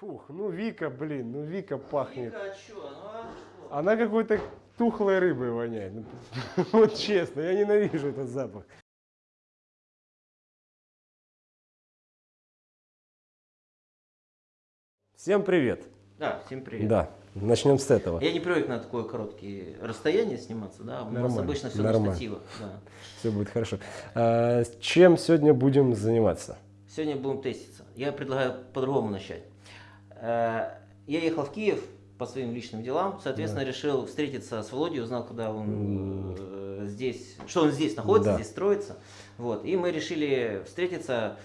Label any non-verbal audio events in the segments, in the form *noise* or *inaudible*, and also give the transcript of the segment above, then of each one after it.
Фух, ну Вика, блин, ну Вика пахнет. Вика, а? Ну, а что? Она какой-то тухлой рыбой воняет. Ну, *laughs* Вот честно, я ненавижу этот запах. Всем привет. Да, всем привет. Да, начнем с этого. Я не привык на такое короткие расстояние сниматься, да. У нас обычно все нормально. на штативах. Да. Все будет хорошо. А, чем сегодня будем заниматься? Сегодня будем теститься. Я предлагаю по-другому начать. Э, Я ехал в Киев по своим личным делам, соответственно, решил встретиться с Володей, узнал, куда он э, здесь, что он здесь находится, Да. здесь строится. Вот. И мы решили встретиться.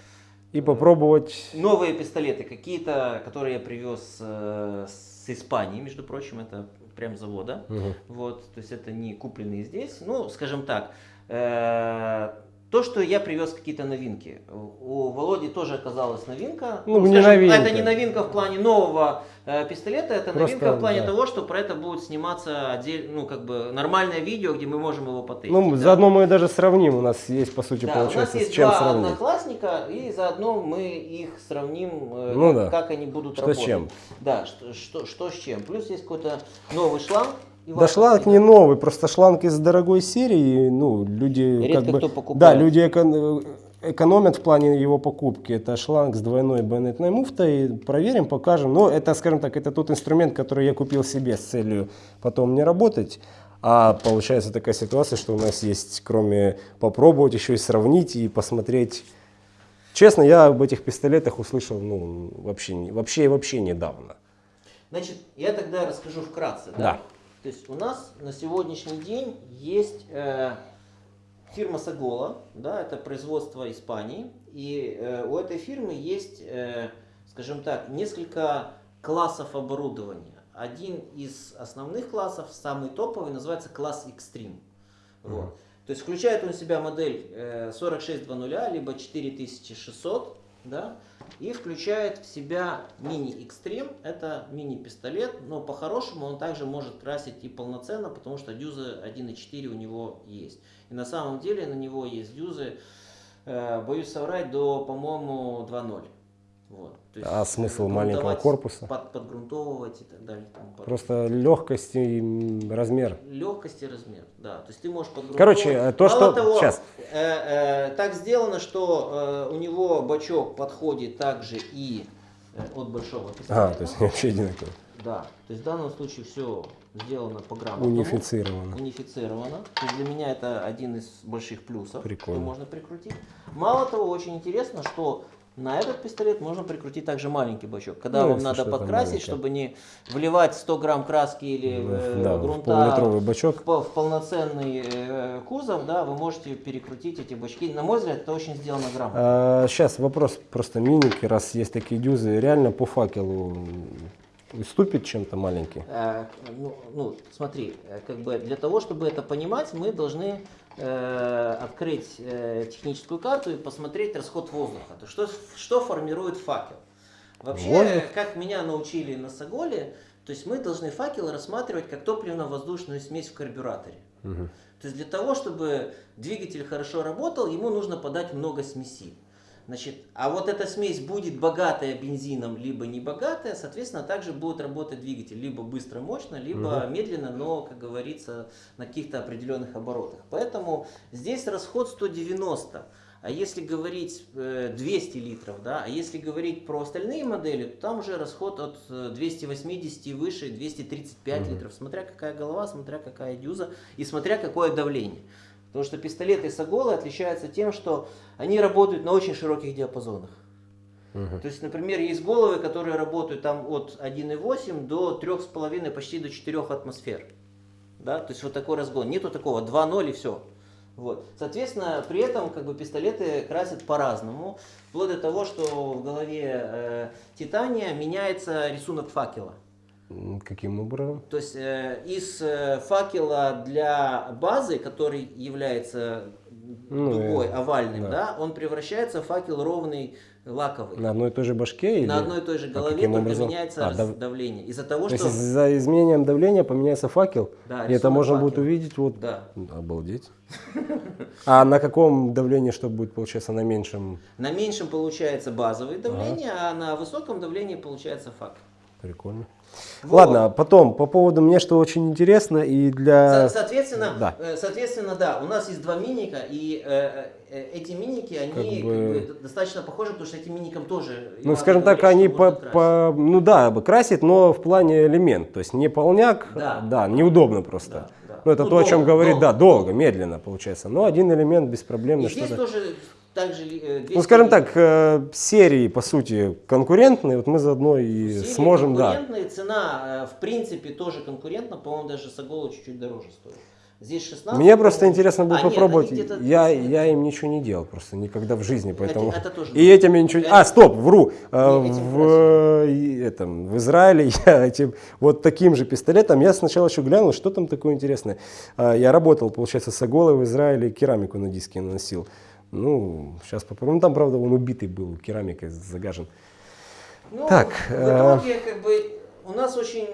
И попробовать... Новые пистолеты, какие-то, которые я привез э, с Испании, между прочим, это прям завода. Мгм. Вот, то есть это не купленные здесь. Ну, скажем так, э, то, что я привез какие-то новинки. У Володи тоже оказалась новинка. Ну, не скажем, новинка. Это не новинка в плане нового э, пистолета, это Просто, новинка в плане да. того, что про это будет сниматься отдельно, ну, как бы нормальное видео, где мы можем его потестить. Ну, да. заодно мы даже сравним. У нас есть, по сути, Да, у нас получается, есть с чем два сравнить. одноклассника, и заодно мы их сравним, э, Ну как, да. как они будут Что с работать. чем. Да, что, что, что с чем. Плюс есть какой-то новый шланг. Да ивановский, шланг не да. новый, просто шланг из дорогой серии, ну, люди Редко как бы... кто покупает. Да, люди эко- экономят в плане его покупки. Это шланг с двойной байонетной муфтой. Проверим, покажем. Но это, скажем так, это тот инструмент, который я купил себе с целью потом не работать. А получается такая ситуация, что у нас есть, кроме попробовать, еще и сравнить и посмотреть. Честно, я об этих пистолетах услышал ну, вообще, вообще и вообще недавно. Значит, я тогда расскажу вкратце. Да? Да. То есть у нас на сегодняшний день есть э, фирма Сагола, да, это производство Испании, и э, у этой фирмы есть, э, скажем так, несколько классов оборудования. Один из основных классов, самый топовый, называется класс Extreme. Вот. То есть включает он в себя модель э, 4620, либо 4600, да, и включает в себя мини Extreme, это мини-пистолет, но по-хорошему он также может красить и полноценно, потому что дюзы 1.4 у него есть. И на самом деле на него есть дюзы, э, боюсь соврать, до, по-моему, 2.0. Вот. То есть А смысл маленького корпуса? Под, подгрунтовывать и так далее. и. Просто легкость и размер. Легкость и размер, да. То есть ты можешь подгруппировать. Короче, э, то, Мало что- того, щас. э, э, так сделано, что э, у него бачок подходит также и э, от большого пистолета. А, то есть вообще одинаково. Да. То есть в данном случае все сделано по грамотному. Унифицировано. Унифицировано. То есть для меня это один из больших плюсов, Прикольно. что можно прикрутить. Мало того, очень интересно, что на этот пистолет можно прикрутить также маленький бачок. Когда Ну, вам надо подкрасить, маленькое. чтобы не вливать 100 грамм краски или Ну, э, да, в грунта полулитровый бачок. в, в полноценный э, кузов, да, вы можете перекрутить эти бачки. На мой взгляд, это очень сделано грамотно. сейчас вопрос просто миники, раз есть такие дюзы, реально по факелу уступит чем-то маленький? Э, ну, ну, смотри, э, как бы для того, чтобы это понимать, мы должны открыть э, техническую карту и посмотреть расход воздуха. То что, что формирует факел? Вообще, Воздух? как меня научили на Саголе, то есть мы должны факел рассматривать как топливно-воздушную смесь в карбюраторе. Мгм. То есть для того, чтобы двигатель хорошо работал, ему нужно подать много смеси. Значит, а вот эта смесь будет богатая бензином, либо не богатая, соответственно, также будет работать двигатель либо быстро, мощно, либо медленно, но, как говорится, на каких-то определенных оборотах. Поэтому здесь расход 190. А если говорить э, 200 литров, да, а если говорить про остальные модели, то там уже расход от э, 280 и выше, 235 литров, смотря какая голова, смотря какая дюза и смотря какое давление. Потому что пистолеты Саголы отличаются тем, что они работают на очень широких диапазонах. То есть, например, есть головы, которые работают там от 1,8 до 3,5, почти до 4 атмосфер. Да? То есть вот такой разгон. Нету такого 2,0 и все. Вот. Соответственно, при этом как бы пистолеты красят по-разному, вплоть до того, что в голове э, Титания меняется рисунок факела. Каким образом? То есть э, из э, факела для базы, который является Ну, дугой, э, овальным, да. да. он превращается в факел ровный, лаковый. На одной и той же башке? Или... На одной и той же А голове каким только образом? меняется А, дав- давление. Из-за того, То что... есть за изменением давления поменяется факел? Да, и это можно будет факела. увидеть вот... Да. Обалдеть. *laughs* А на каком давлении что будет получаться? На меньшем? На меньшем получается базовое давление, а на высоком давлении получается факел. Прикольно. Вот. Ладно, потом, по поводу мне, что очень интересно, и для... Со- Соответственно, да. э, соответственно, да, у нас есть два миника, и э, э, эти миники, они Как как бы- бы достаточно похожи, потому что этим миникам тоже... Ну, скажем так, они по, по- ну да, бы красит, но в плане элемент, то есть не полняк, Да. неудобно просто. Да, да. Ну, это Ну, то, о чем долго, говорит, долго, да, долго, медленно получается. Но один элемент беспроблемно И здесь тоже также... э, 200 Ну, скажем так, э, серии, по сути, конкурентные, вот мы заодно и серии сможем, да. конкурентные, цена, э, в принципе, тоже конкурентна, по-моему, даже Сагола чуть-чуть дороже стоит. Здесь 16. Мне просто интересно было А, нет, попробовать. где-то я, 17. я им ничего не делал просто никогда в жизни, поэтому. это тоже и да. этим я ничего. Это- А, стоп, вру. Э, в, э, этом, в Израиле *laughs* я этим вот таким же пистолетом. Я сначала еще глянул, что там такое интересное. А, Я работал, получается, с Аголой в Израиле, керамику на диске наносил. Ну, сейчас попробуем. Ну, там, правда, он убитый был, керамикой загажен. Ну, Так, в э, итоге, как бы, у нас очень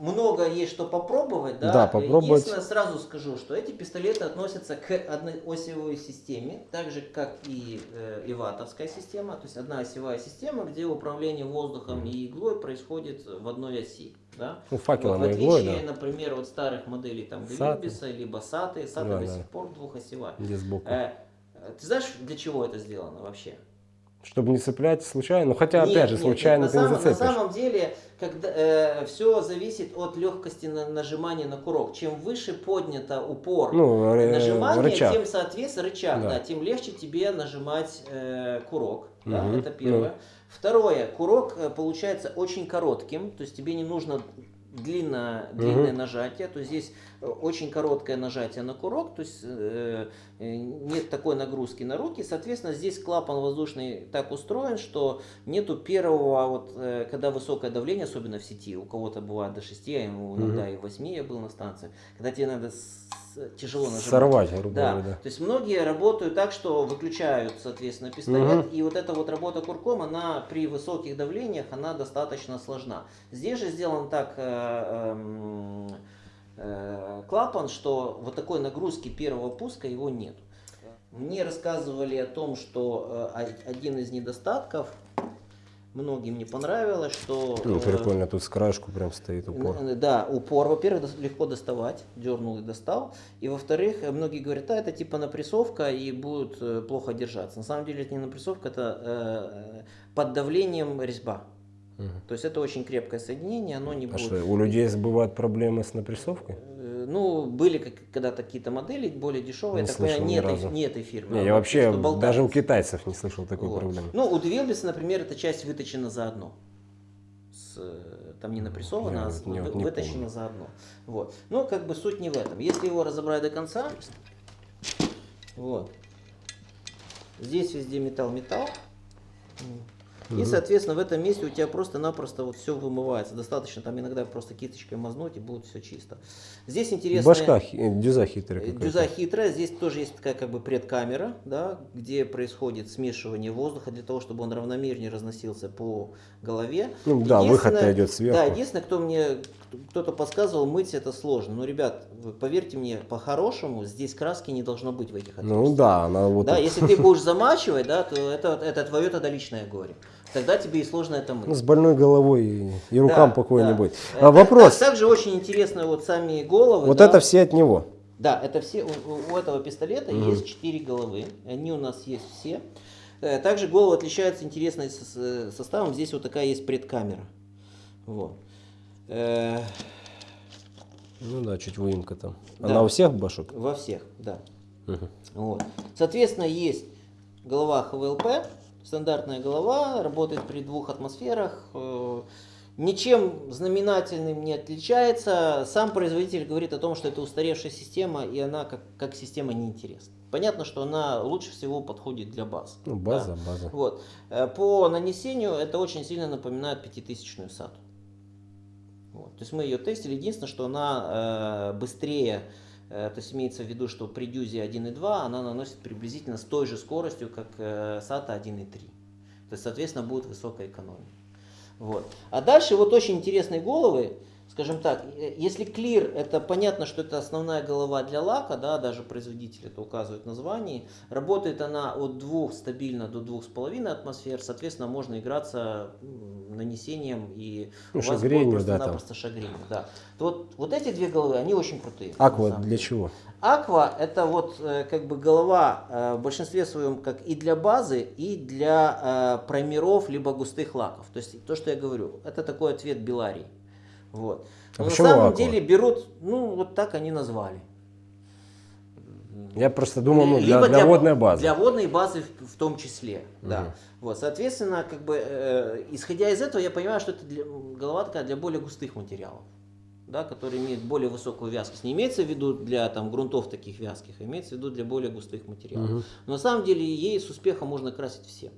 много есть что попробовать, да? Да, попробовать. Единственное, сразу скажу, что эти пистолеты относятся к одной осевой системе, так же, как и э, иватовская система, то есть одна осевая система, где управление воздухом и иглой происходит в одной оси, да? Ну, факелом Вот, в и иглой, отличие, да. например, от старых моделей там. Глюбиса, либо Саты, Саты Да, до да. сих пор двухосевая. Где сбоку. Э, ты знаешь, для чего это сделано вообще? Чтобы не цеплять случайно. Ну, хотя, Нет, опять же, нет, случайно нет, ты на, не самом, на зацепишь. самом деле, когда, все зависит от легкости на- нажимания на курок. Чем выше поднято упор Ну, э, нажимания, рычаг. тем, соответственно, рычаг, Да. да. тем легче тебе нажимать э, курок. Да, Мгм, это первое. ну. Второе, курок э, получается очень коротким, то есть тебе не нужно длинное, длинное Мгм. нажатие, то есть здесь э, очень короткое нажатие на курок, то есть э, э, нет такой нагрузки на руки, соответственно здесь клапан воздушный так устроен, что нету первого, вот, э, когда высокое давление, особенно в сети, у кого-то бывает до 6, а ему иногда и 8 я был на станции, когда тебе надо тяжело нажимать. Сорвать, грубо Да. говоря, да. То есть многие работают так, что выключают, соответственно, пистолет, Мгм. и вот эта вот работа курком, она при высоких давлениях, она достаточно сложна. Здесь же сделан так э, э, клапан, что вот такой нагрузки первого пуска его нет. Мне рассказывали о том, что э, один из недостатков, многим не понравилось, что... Ну, э, прикольно, тут с краешку прям стоит упор. Да, упор, во-первых, легко доставать, дернул и достал. И во-вторых, э, многие говорят, да, это типа напрессовка и будет э, плохо держаться. На самом деле это не напрессовка, это э, под давлением резьба. То есть это очень крепкое соединение, оно не А будет... что, у людей бывают проблемы с напрессовкой? Э, Ну, были когда-то какие-то модели более дешевые, Не так слышал не этой, не этой фирмы. Не, а я вообще даже у китайцев не слышал такой Вот. проблемы. Ну, у Двилбиса, например, эта часть выточена заодно. С, там не напрессована, Я а не- вы- не выточена помню. заодно. Вот. Но как бы суть не в этом. Если его разобрать до конца, вот. Здесь везде металл-металл. И, соответственно, в этом месте у тебя просто-напросто вот все вымывается. Достаточно там иногда просто кисточкой мазнуть, и будет все чисто. Здесь интересно. Башка, э, дюза хитрая Э. Дюза хитрая, здесь тоже есть такая как бы предкамера, да, где происходит смешивание воздуха для того, чтобы он равномернее разносился по голове. Ну да, выход-то идет сверху. Да, единственное, кто мне, кто-то подсказывал, мыть это сложно. Но, ребят, вы поверьте мне, по-хорошему, здесь краски не должно быть в этих Ну отверстиях. да, она вот... Да, тут- если ты будешь замачивать, да, то это, это твое тогда личное горе. Тогда тебе и сложно это мыть. Ну, с больной головой и, и рукам Да, покоя да. не будет. Э, А, вопрос. так- также очень интересно вот сами головы. вот да. это все от него. Да, это все, у, у- этого пистолета Мгм. есть четыре головы, они у нас есть все. Э, Также головы отличаются интересным с- составом, здесь вот такая есть предкамера. Вот. Э, Ну да, чуть выемка там. Да. Она у всех башек? Во всех, да. Мгм. Вот. Соответственно, есть голова ХВЛП, стандартная голова, работает при двух атмосферах. э, Ничем знаменательным не отличается. Сам производитель говорит о том, что это устаревшая система, и она как, как система неинтересна. Понятно, что она лучше всего подходит для баз. Ну, да. база, база. Вот. Э, По нанесению это очень сильно напоминает пятитысячную сату. Вот. То есть мы ее тестили. Единственное, что она э, быстрее то есть имеется в виду, что при дюзе 1.2 она наносит приблизительно с той же скоростью, как э, SATA 1.3. То есть, соответственно, будет высокая экономия. Вот. А дальше вот очень интересные головы скажем так, э, если клир, это понятно, что это основная голова для лака, да, даже производитель это указывает в названии. Работает она от 2 стабильно до 2,5 атмосфер, соответственно, можно играться нанесением и ну, шагренью, просто-напросто да, шагренью. Да. Вот, вот эти две головы, они очень крутые. Аква для чего? Аква это вот э, как бы голова э, в большинстве своем как и для базы, и для праймеров, либо густых лаков. То есть то, что я говорю, это такой ответ Беларии. Вот. А на самом аква? деле берут, ну вот так они назвали. Я просто думал, ну, для, для, для водной базы. Для водной базы в, в том числе, угу. да. Вот, соответственно, как бы, э, исходя из этого, я понимаю, что это для, голова такая для более густых материалов, да, которые имеют более высокую вязкость. Не имеется в виду для там, грунтов таких вязких, а имеется в виду для более густых материалов. Угу. Но на самом деле ей с успехом можно красить всем.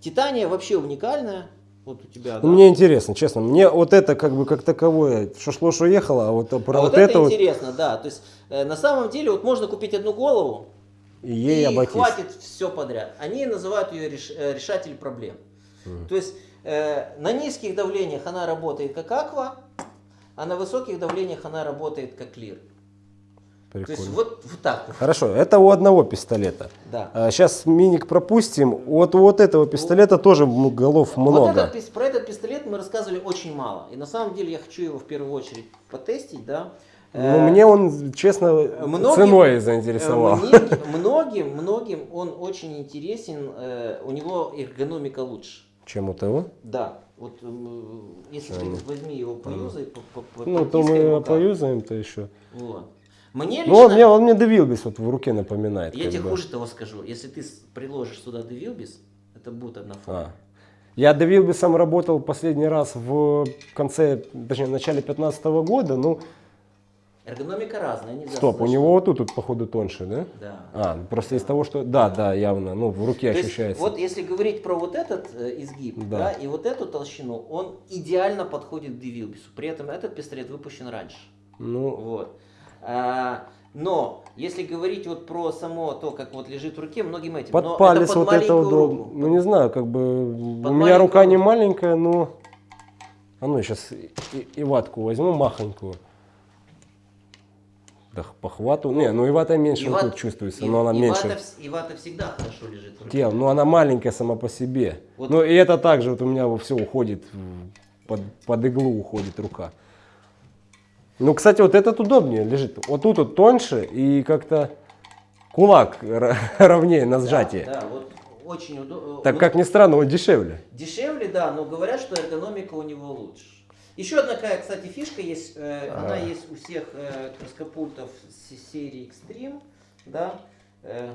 Титания вообще уникальная, вот у тебя, да? Мне интересно, честно. Мне вот это как бы как таковое, что шло, что ехало, а вот про а вот, вот это, это интересно, вот... да. То есть э, на самом деле вот можно купить одну голову и, ей и хватит все подряд. Они называют ее реш, э, решатель проблем. Mm. То есть э, на низких давлениях она работает как аква, а на высоких давлениях она работает как лир. Прикольно. То есть вот, вот так. Хорошо, это у одного пистолета. Да. А, сейчас миник пропустим. Вот у вот этого пистолета вот, тоже голов много. Вот этот, про этот пистолет мы рассказывали очень мало. И на самом деле я хочу его в первую очередь потестить, да. Ну, э, мне он, честно, многим, ценой заинтересовал. Многим, многим, многим он очень интересен, э, у него эргономика лучше. Чем у того? Да. Вот если ты возьми его поюзай, по, по, Ну, то мы поюзаем-то еще. Вот. Мне лично... Ну, он мне, он мне Девилбис вот в руке напоминает. Я тебе бы. хуже того скажу. Если ты приложишь сюда Девилбис, это будет одна форма. А. Я Девилбисом работал последний раз в конце, точнее, в начале 2015 года, ну... Эргономика разная, нельзя Стоп, слышать. у него вот тут, тут, походу, тоньше, да? Да. А, просто да. из того, что... Да, да, явно, ну, в руке То ощущается. Есть, вот если говорить про вот этот э, изгиб, да. да, и вот эту толщину, он идеально подходит к Девилбису. При этом этот пистолет выпущен раньше. Ну... Вот. А, но если говорить вот про само то, как вот лежит в руке, многим этим. Под палец это под вот это удобно. Ну не знаю, как бы под у меня рука руку. не маленькая, но а ну сейчас и, и ватку возьму махонькую. Да, по хвату. Не, ну и вата меньше вот тут чувствуется, и, но она и меньше. Вата, и вата всегда хорошо лежит в руке. Тел, ну она маленькая сама по себе. Вот. Ну и это также вот у меня все уходит, под, под иглу уходит рука. Ну, кстати, вот этот удобнее лежит. Вот тут вот тоньше и как-то кулак *laughs* ровнее на сжатии. Да, да вот очень удобно. Так как ни странно, он дешевле. Дешевле, да, но говорят, что эргономика у него лучше. Еще одна, такая, кстати, фишка есть, э, а. она есть у всех э, краскопультов серии Extreme, да. Э,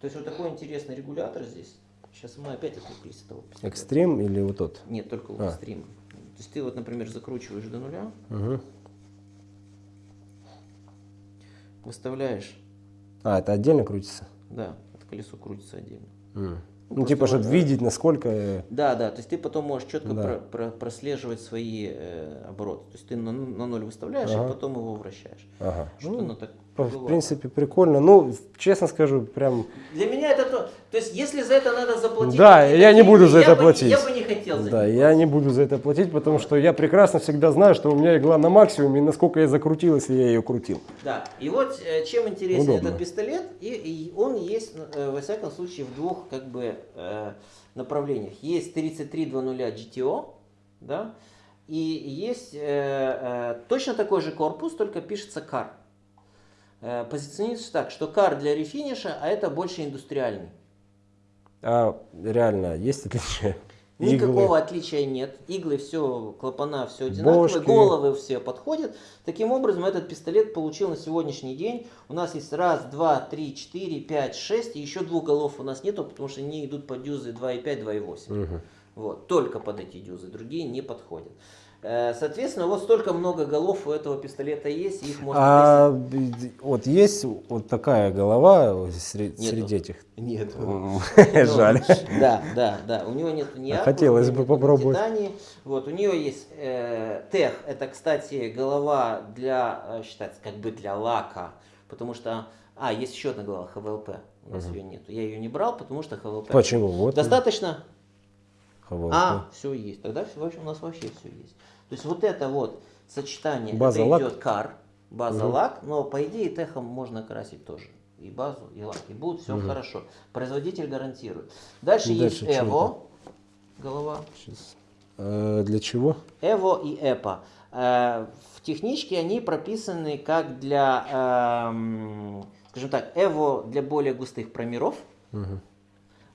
то есть вот такой интересный регулятор здесь. Сейчас мы опять отвлеклись от того. Экстрим или вот тот? Нет, только у а. Extreme. То есть ты вот, например, закручиваешь до нуля. Угу выставляешь. А, это отдельно крутится? Да, это колесо крутится отдельно. Mm. Ну, ну типа, чтобы видеть, насколько... Э, да, да, то есть ты потом можешь четко да. про, про, прослеживать свои э, обороты. То есть ты на, на ноль выставляешь, ага. а потом его вращаешь. Ага. Что ну, оно так в принципе, прикольно. Ну, честно скажу, прям... Для меня это то... То есть, если за это надо заплатить... Да, я не буду за это бы, платить. Я бы не хотел за Да, я не буду за это платить, потому что я прекрасно всегда знаю, что у меня игла на максимуме, и насколько я закрутил, если я ее крутил. Да, и вот э, чем интересен Удобно. этот пистолет, и, и он есть, э, во всяком случае, в двух как бы э, направлениях. Есть 3300 GTO, да, и есть э, э, точно такой же корпус, только пишется CAR. Э, позиционируется так, что кар для рефиниша, а это больше индустриальный. А реально есть отличие? *laughs* Никакого Иглы. отличия нет. Иглы все, клапана все одинаковые, Бошки. головы все подходят. Таким образом, этот пистолет получил на сегодняшний день. У нас есть раз, два, три, четыре, пять, шесть. И еще двух голов у нас нету, потому что они идут по дюзы 2,5, 2,8. Угу. Вот, только под эти дюзы, другие не подходят. Э, соответственно, вот столько много голов у этого пистолета есть, их можно а, Вот есть вот такая голова среди, среди этих? Нет. *laughs* Жаль. *laughs* Да, да, да. У него нет ни Хотелось бы попробовать. Вот, у нее есть э, тех, это, кстати, голова для, э, считается, как бы для лака, потому что... А, есть еще одна глава, ХВЛП, у нас ее нету. Я ее не брал, потому что ХВЛП... Почему? Вот. Достаточно ХВЛП. а, все есть. Тогда всё вообще- у нас вообще все есть. То есть вот это вот сочетание, База, это лак. идет кар, база лак, но по идее техом можно красить тоже. И базу, и лак. И будет все хорошо. Производитель гарантирует. Дальше, Дальше есть Эво, голова. Щас. Э, для чего? Эво и Эпа. Э, В техничке они прописаны как для, эм, скажем так, Эво для более густых промеров.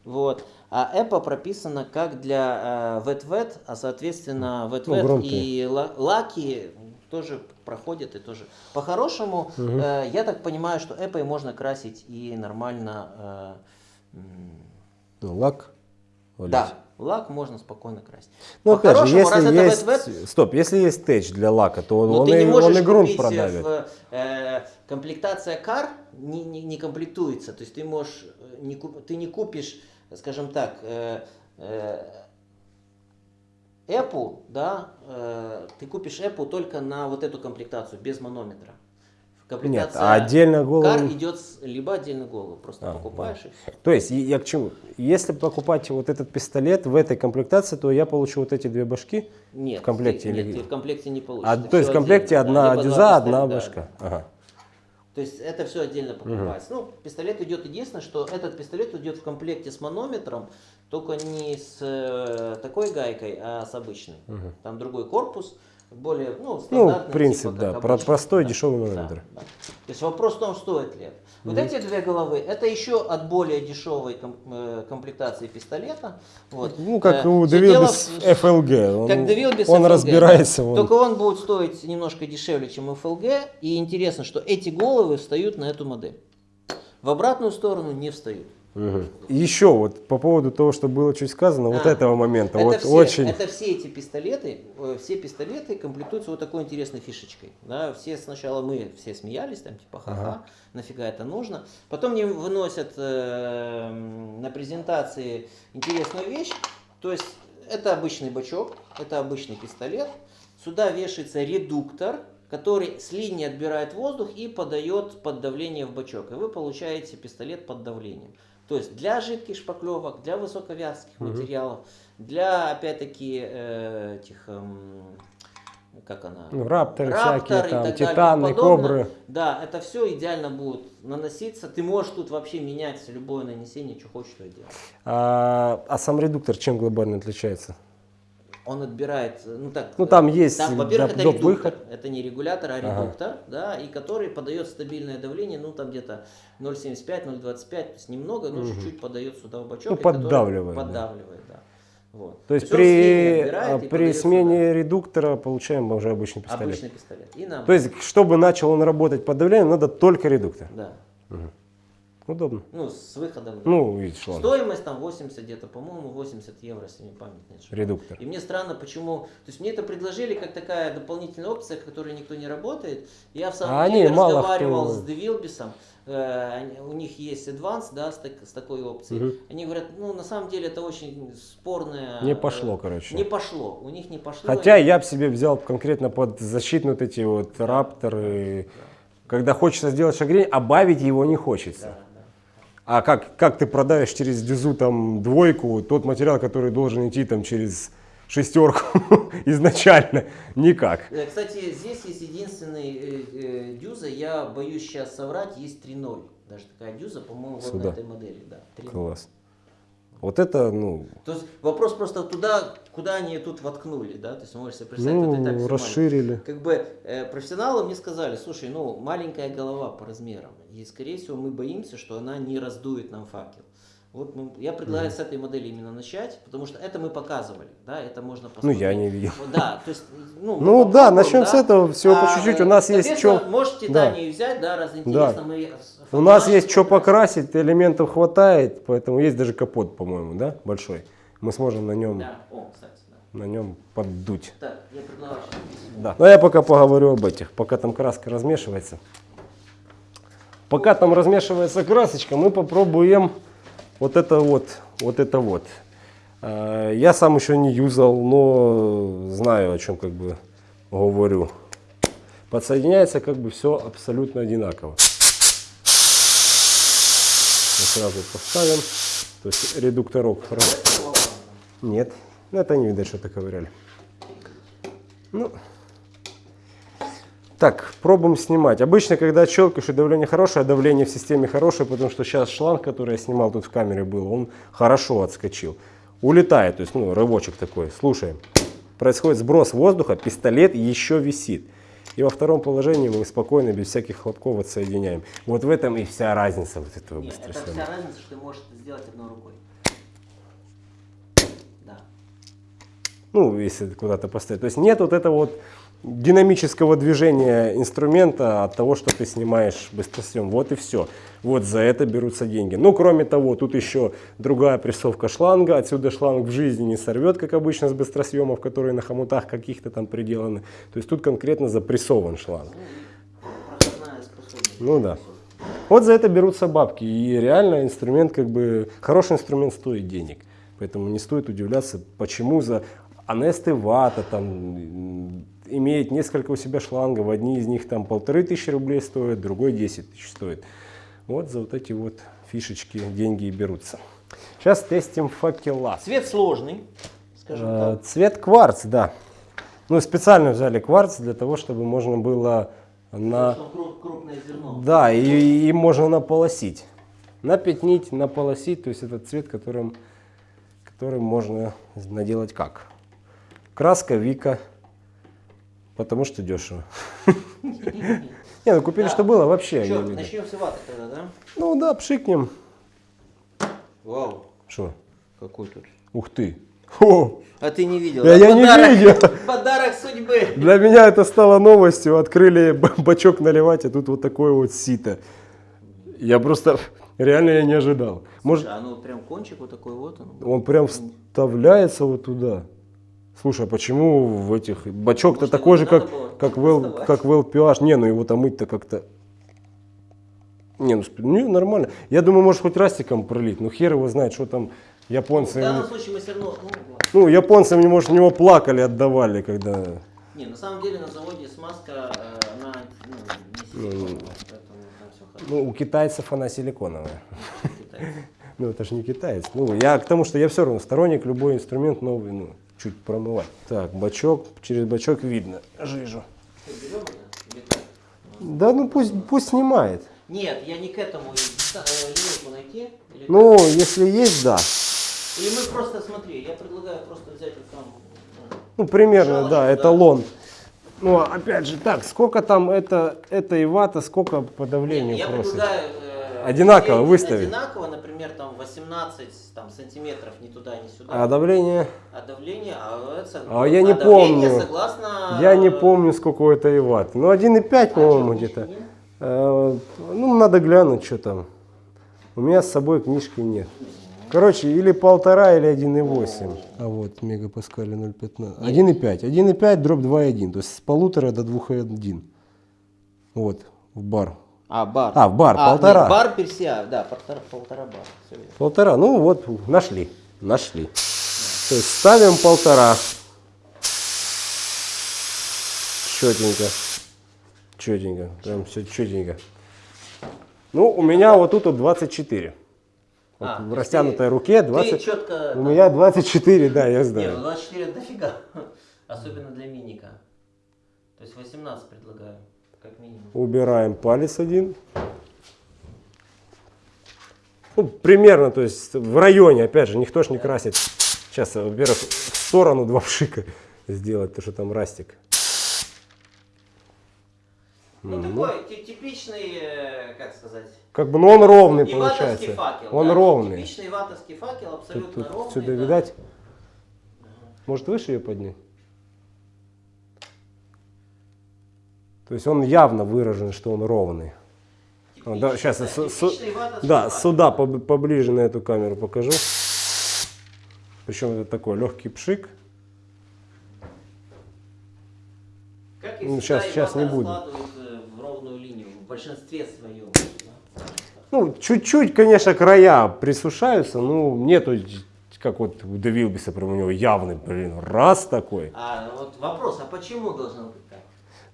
Вот. А EPA прописано как для э, вет-вет, а соответственно вет-вет громкие. и ла- лаки тоже проходят и тоже. По-хорошему, э, я так понимаю, что EPA можно красить и нормально. э, Ну, лак. валить. да, лак можно спокойно красить. Ну, опять же, если есть... вет-вет, Стоп, если есть тэч для лака, то он, но он и, он и грунт купить продавит. в, э, комплектация кар не, не, не комплектуется. То есть ты можешь э, не куп- ты не купишь, скажем так, э, э, Apple, да, э, ты купишь Apple только на вот эту комплектацию без манометра. Нет, Комплектация а отдельно голову... кар идет либо отдельно голову, просто А, покупаешь и всё. То есть, я к чему? Если покупать вот этот пистолет в этой комплектации, то я получу вот эти две башки. Нет, В комплекте ты, или нет, ты в комплекте не получишь. А, то есть в комплекте отдельно, да, одна два дюза, одна пистолета, да. башка. Ага. То есть это все отдельно покупается. Ну, пистолет идет единственное, что этот пистолет идет в комплекте с манометром, только не с э, такой гайкой, а с обычной. Там другой корпус, более, ну, стандартный. принцип, типа, да, обычный. простой, Да, дешевый да, манометр. да. То есть вопрос в том, стоит ли это. Вот эти две головы, это еще от более дешевой э, комплектации пистолета. Вот. Ну, как Э, у Девилбис FLG. Он, как Devil он разбирается. да. он- Только он будет стоить немножко дешевле, чем FLG. И интересно, что эти головы встают на эту модель. В обратную сторону не встают. И Еще вот по поводу того, что было чуть сказано, вот А, этого момента. Это, вот все, очень... это все эти пистолеты, э, все пистолеты комплектуются вот такой интересной фишечкой. Да, все сначала мы все смеялись, там типа ха-ха, нафига это нужно. Потом мне выносят э, на презентации интересную вещь. То есть это обычный бачок, это обычный пистолет. Сюда вешается редуктор, который с линии отбирает воздух и подает под давление в бачок. И вы получаете пистолет под давлением. То есть для жидких шпаклевок, для высоковязких материалов, для опять-таки э, этих, эм, как она? Ну, рапторы Раптор всякие, и там, так далее и титаны, кобры. Да, это все идеально будет наноситься. Ты можешь тут вообще менять любое нанесение, что хочешь, то и делать. А, а сам редуктор чем глобально отличается? Он отбирает, э, ну так. Ну, э, там есть Там, во-первых, это редуктор. выход. Это не регулятор, а Ага. редуктор, да, и который подает стабильное давление, ну там где-то 0,75-0,25, то есть немного, но чуть-чуть подает сюда в бачок. Ну, и который поддавливает, да. Поддавливает, да. Вот. То есть при, а, при смене редуктора получаем уже обычный пистолет. Обычный пистолет. И нам. То есть, чтобы начал он работать под давлением, надо только редуктор. Да. Удобно. Ну, с выходом. Ну, и шланг. Стоимость там 80 где-то, по-моему, 80 евро, если не память не ошибаюсь. Редуктор. И мне странно, почему... То есть мне это предложили как такая дополнительная опция, которой никто не работает. Я в самом А деле они разговаривал кто- с Девилбисом. у них есть Advance, да, с, так- с такой опцией. Мгм. Они говорят, ну, на самом деле это очень спорное... Не э, пошло, короче. Не пошло. У них не пошло. Хотя я бы себе взял конкретно под защитные вот эти вот рапторы. Когда хочется сделать шагрень, а бавить его не хочется. Да, да. А как, как ты продавишь через дюзу там двойку тот материал, который должен идти там через шестерку *laughs* изначально? Никак. Э, Кстати, здесь есть единственный э, э, дюза, я боюсь сейчас соврать, есть 3.0. Даже такая дюза, по-моему, вот на этой модели. Да, 3.0. Класс. Вот это, ну, То есть вопрос просто туда, куда они тут воткнули, да? То есть можешь себе представить, ну вот всё расширили. Как бы э, профессионалы мне сказали, слушай, ну маленькая голова по размерам, и скорее всего мы боимся, что она не раздует нам факел. Вот мы- я предлагаю с этой модели именно начать, потому что это мы показывали, да, это можно Ну, посмотреть. я не видел. Да, то есть, ну, Ну да, попробуем, начнем да. с этого, всего по А, чуть-чуть. У нас есть что... Можете Да. Титанию взять, да, раз интересно. Мы У нас есть что покрасить, элементов хватает, поэтому есть даже капот, по-моему, да, большой. Мы сможем на нем, Да, о, кстати, да. на нем поддуть. Так, я предлагаю. Да. Но я пока поговорю об этих, пока там краска размешивается. Пока там размешивается красочка, мы попробуем вот это вот, вот это вот. Э, я сам еще не юзал, но знаю, о чем как бы говорю. Подсоединяется как бы все абсолютно одинаково. Мы сразу поставим. То есть редукторок. Нет, ну, это не видать, что-то ковыряли. Ну, так, пробуем снимать. Обычно, когда щелкаешь и давление хорошее, а давление в системе хорошее, потому что сейчас шланг, который я снимал тут в камере был, он хорошо отскочил. Улетает, то есть, ну, рывочек такой. Слушаем. Происходит сброс воздуха, пистолет еще висит. И во втором положении мы спокойно, без всяких хлопков отсоединяем. Вот в этом и вся разница вот этого Нет, это быстросъема. вся разница, что ты можешь это сделать одной рукой. Да. ну, если куда-то поставить. То есть нет вот этого вот динамического движения инструмента от того, что ты снимаешь быстросъем. Вот и все. Вот за это берутся деньги. Ну, кроме того, тут еще другая прессовка шланга. Отсюда шланг в жизни не сорвет, как обычно с быстросъемов, которые на хомутах каких-то там приделаны. То есть тут конкретно запрессован шланг. Ну да. Вот за это берутся бабки. И реально инструмент, как бы, хороший инструмент стоит денег. Поэтому не стоит удивляться, почему за Анесты вата там имеет несколько у себя шлангов. Одни из них там полторы тысячи рублей стоят, другой 10 тысяч стоит. Вот за вот эти вот фишечки деньги и берутся. Сейчас тестим факела. Цвет сложный, скажем Э, так. Цвет кварц, да. Ну, специально взяли кварц для того, чтобы можно было на... Крупное зерно. Да, и им можно наполосить. Напятнить, наполосить, то есть это цвет, которым, которым можно наделать как? Краска Вика, потому что дешево. *laughs* Не, ну купили, что было, вообще. Начнем с ваты тогда, да? Ну да, пшикнем. Вау, Что? какой тут. Ух ты. О, А ты не видел? Я- да? я не видел. *laughs* Подарок судьбы. для меня это стало новостью. Открыли *laughs* бачок наливать, а тут вот такое вот сито. Я просто, реально я не ожидал. Может, Слушай, а ну прям кончик вот такой вот он. Он прям вставляется вот туда. Слушай, а почему в этих... Бачок-то такой же, его как, как, в, как в LPH. Не, ну его-то мыть-то как-то... Не, ну, не, нормально. Я думаю, может хоть растиком пролить. Ну хер его знает, что там В японцы... данном случае мы все равно... Ну. Ну, японцы, может, в него плакали, отдавали, когда... Не, на самом деле на заводе смазка, э, она ну, не силиконовая, поэтому там все хорошо. Ну, у китайцев она силиконовая. Ну, *laughs* это же не китаец. Ну, я к тому, что я все равно сторонник любой инструмент новый, ну, чуть промывать. Так, бачок, через бачок видно жижу. Как? Да ну пусть, пусть снимает. Нет, я не к этому. э, Линейку найти? Или, Ну, если есть, да. как? или мы просто, смотри, я предлагаю просто взять вот там... ну, Ну, примерно, Шалочку, да, да. эталон. Ну, а опять же, так, сколько там это, это и вата, сколько по давлению Я просит? предлагаю... э, Одинаково выставить. Одинаково, например, там 18 там, сантиметров ни туда, ни сюда. А давление? А давление, а, это, А я не давление помню. согласно... Я не э, помню, сколько это и ватт. Ну, 1,5, по-моему, книжки где-то. Э, Ну, надо глянуть, что там. У меня с собой книжки нет. Короче, или полтора, или 1,8. А вот мегапаскали 0,15. 1,5. 1,5 дробь 2,1. То есть с полутора до 2,1. Вот, в бар. А, бар. А, в бар, А, полтора. нет, бар персия, да, полтора, полтора верно. Полтора. Ну вот, нашли. Нашли. То есть ставим полтора. Четенько. Четенько. Прям все четенько. Ну, у меня вот тут вот 24. Вот А, в растянутой ты- руке Ты 20. четко... У меня 24, да, я Не, ну знаю. 24 это дофига. *laughs* Особенно для миника. То есть 18 предлагаю, как минимум. Убираем палец один. Ну, примерно, то есть в районе, опять же, никто ж не красит. Сейчас, во-первых, в сторону два пшика сделать, потому что там растик. Ну, такой ти- типичный, э, как сказать... Как бы, ну он ровный получается. факел. Он да, ровный. Типичный ватовский факел, Тут, абсолютно тут ровный. сюда да. видать? Может выше ее поднять? То есть он явно выражен, что он ровный. А, да, сейчас Типичный, су- типичный да, сюда поб- поближе на эту камеру покажу. Причем это такой легкий пшик. Как и Ну, щас- щас не э, в ровную линию, в большинстве своем. да. Ну, чуть-чуть, конечно, края присушаются, ну, нету, как вот у Девилбиса, прям у него явный, блин, раз такой. А вот вопрос, а почему должно быть?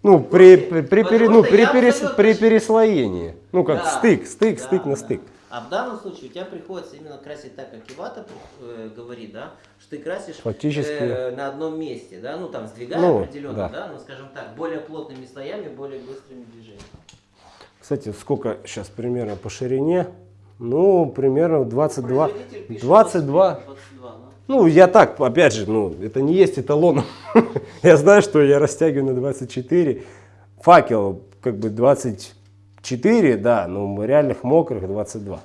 Ну, при, при, при, пере- ну, при, перес- при переслоении. Ну, как Да, стык, стык, да, стык на стык. А в данном случае у тебя приходится именно красить так, как Ивата э, говорит, да, что ты красишь Фактически. э, на одном месте, да, ну там сдвигая Ну, определенно, да. да. ну скажем так, более плотными слоями, более быстрыми движениями. Кстати, сколько сейчас примерно по ширине? Ну, примерно 22. Производитель пишет 22. 22, да. Ну, я так, опять же, ну, это не есть эталоном. *laughs* я знаю, что я растягиваю на 24. Факел, как бы 24, да, но реальных мокрых 22.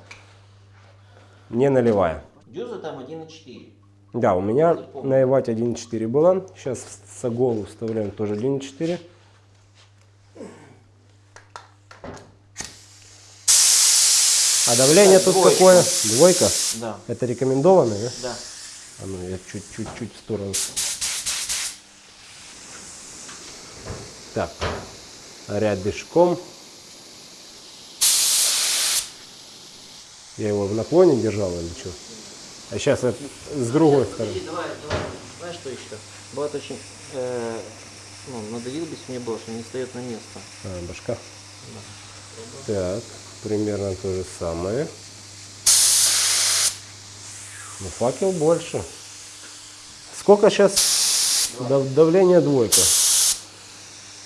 Не наливая. Дюза там 1,4. Да, у меня на Ивате 1.4 была. Сейчас в Саголу вставляем тоже 1.4. А давление Так, тут двойка. какое? Двойка. Да, Это рекомендованное, да? да. А ну я чуть-чуть в сторону. Так, рядышком. Я его в наклоне держал или что? А сейчас с другой стороны. Подожди, давай, давай, знаешь что еще? Бывает очень, э, ну, надавил бы мне было, что не встает на место. А, башка. Так, примерно то же самое. Но факел больше. Сколько сейчас давление двойка?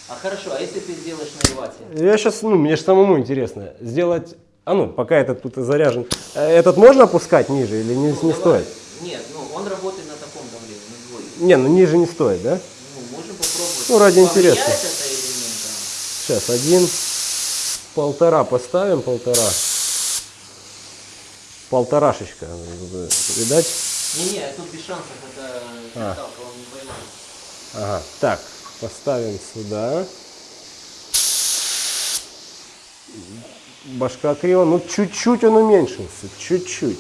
А хорошо, а если ты сделаешь на Ивате? Я сейчас, ну, мне же самому интересно, сделать, а ну, пока этот тут заряжен, Э, этот можно опускать ниже или не, Ну, не давай. стоит? Нет, ну он работает на таком давлении, на двойке. Не, ну ниже не стоит, да? Ну, можем попробовать. Ну, ради интереса. Сейчас один, полтора поставим, полтора. Полторашечка, видать? Не-не, тут без шансов, это А. каталка, он не поймает. Ага, так, поставим сюда. Башка криво, ну чуть-чуть он уменьшился, чуть-чуть.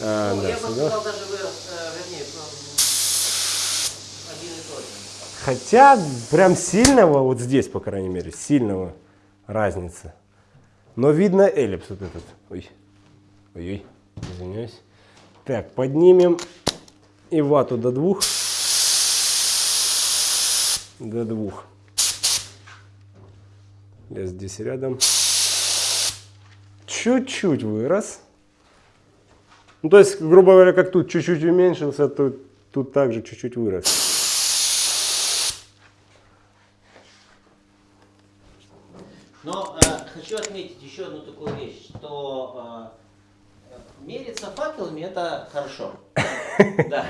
А, ну, да, я бы сюда. сказал, даже вырос, э, вернее, ну, один и тот же. Хотя прям сильного, вот здесь, по крайней мере, сильного разницы. Но видно эллипс вот этот. Ой, ой, ой, извиняюсь. Так, поднимем и вату до двух. До двух. Я здесь рядом. Чуть-чуть вырос. Ну, то есть, грубо говоря, как тут чуть-чуть уменьшился, то тут также чуть-чуть вырос. Но э, хочу отметить еще одну такую вещь, что э, э, факелами это хорошо. *laughs* Да.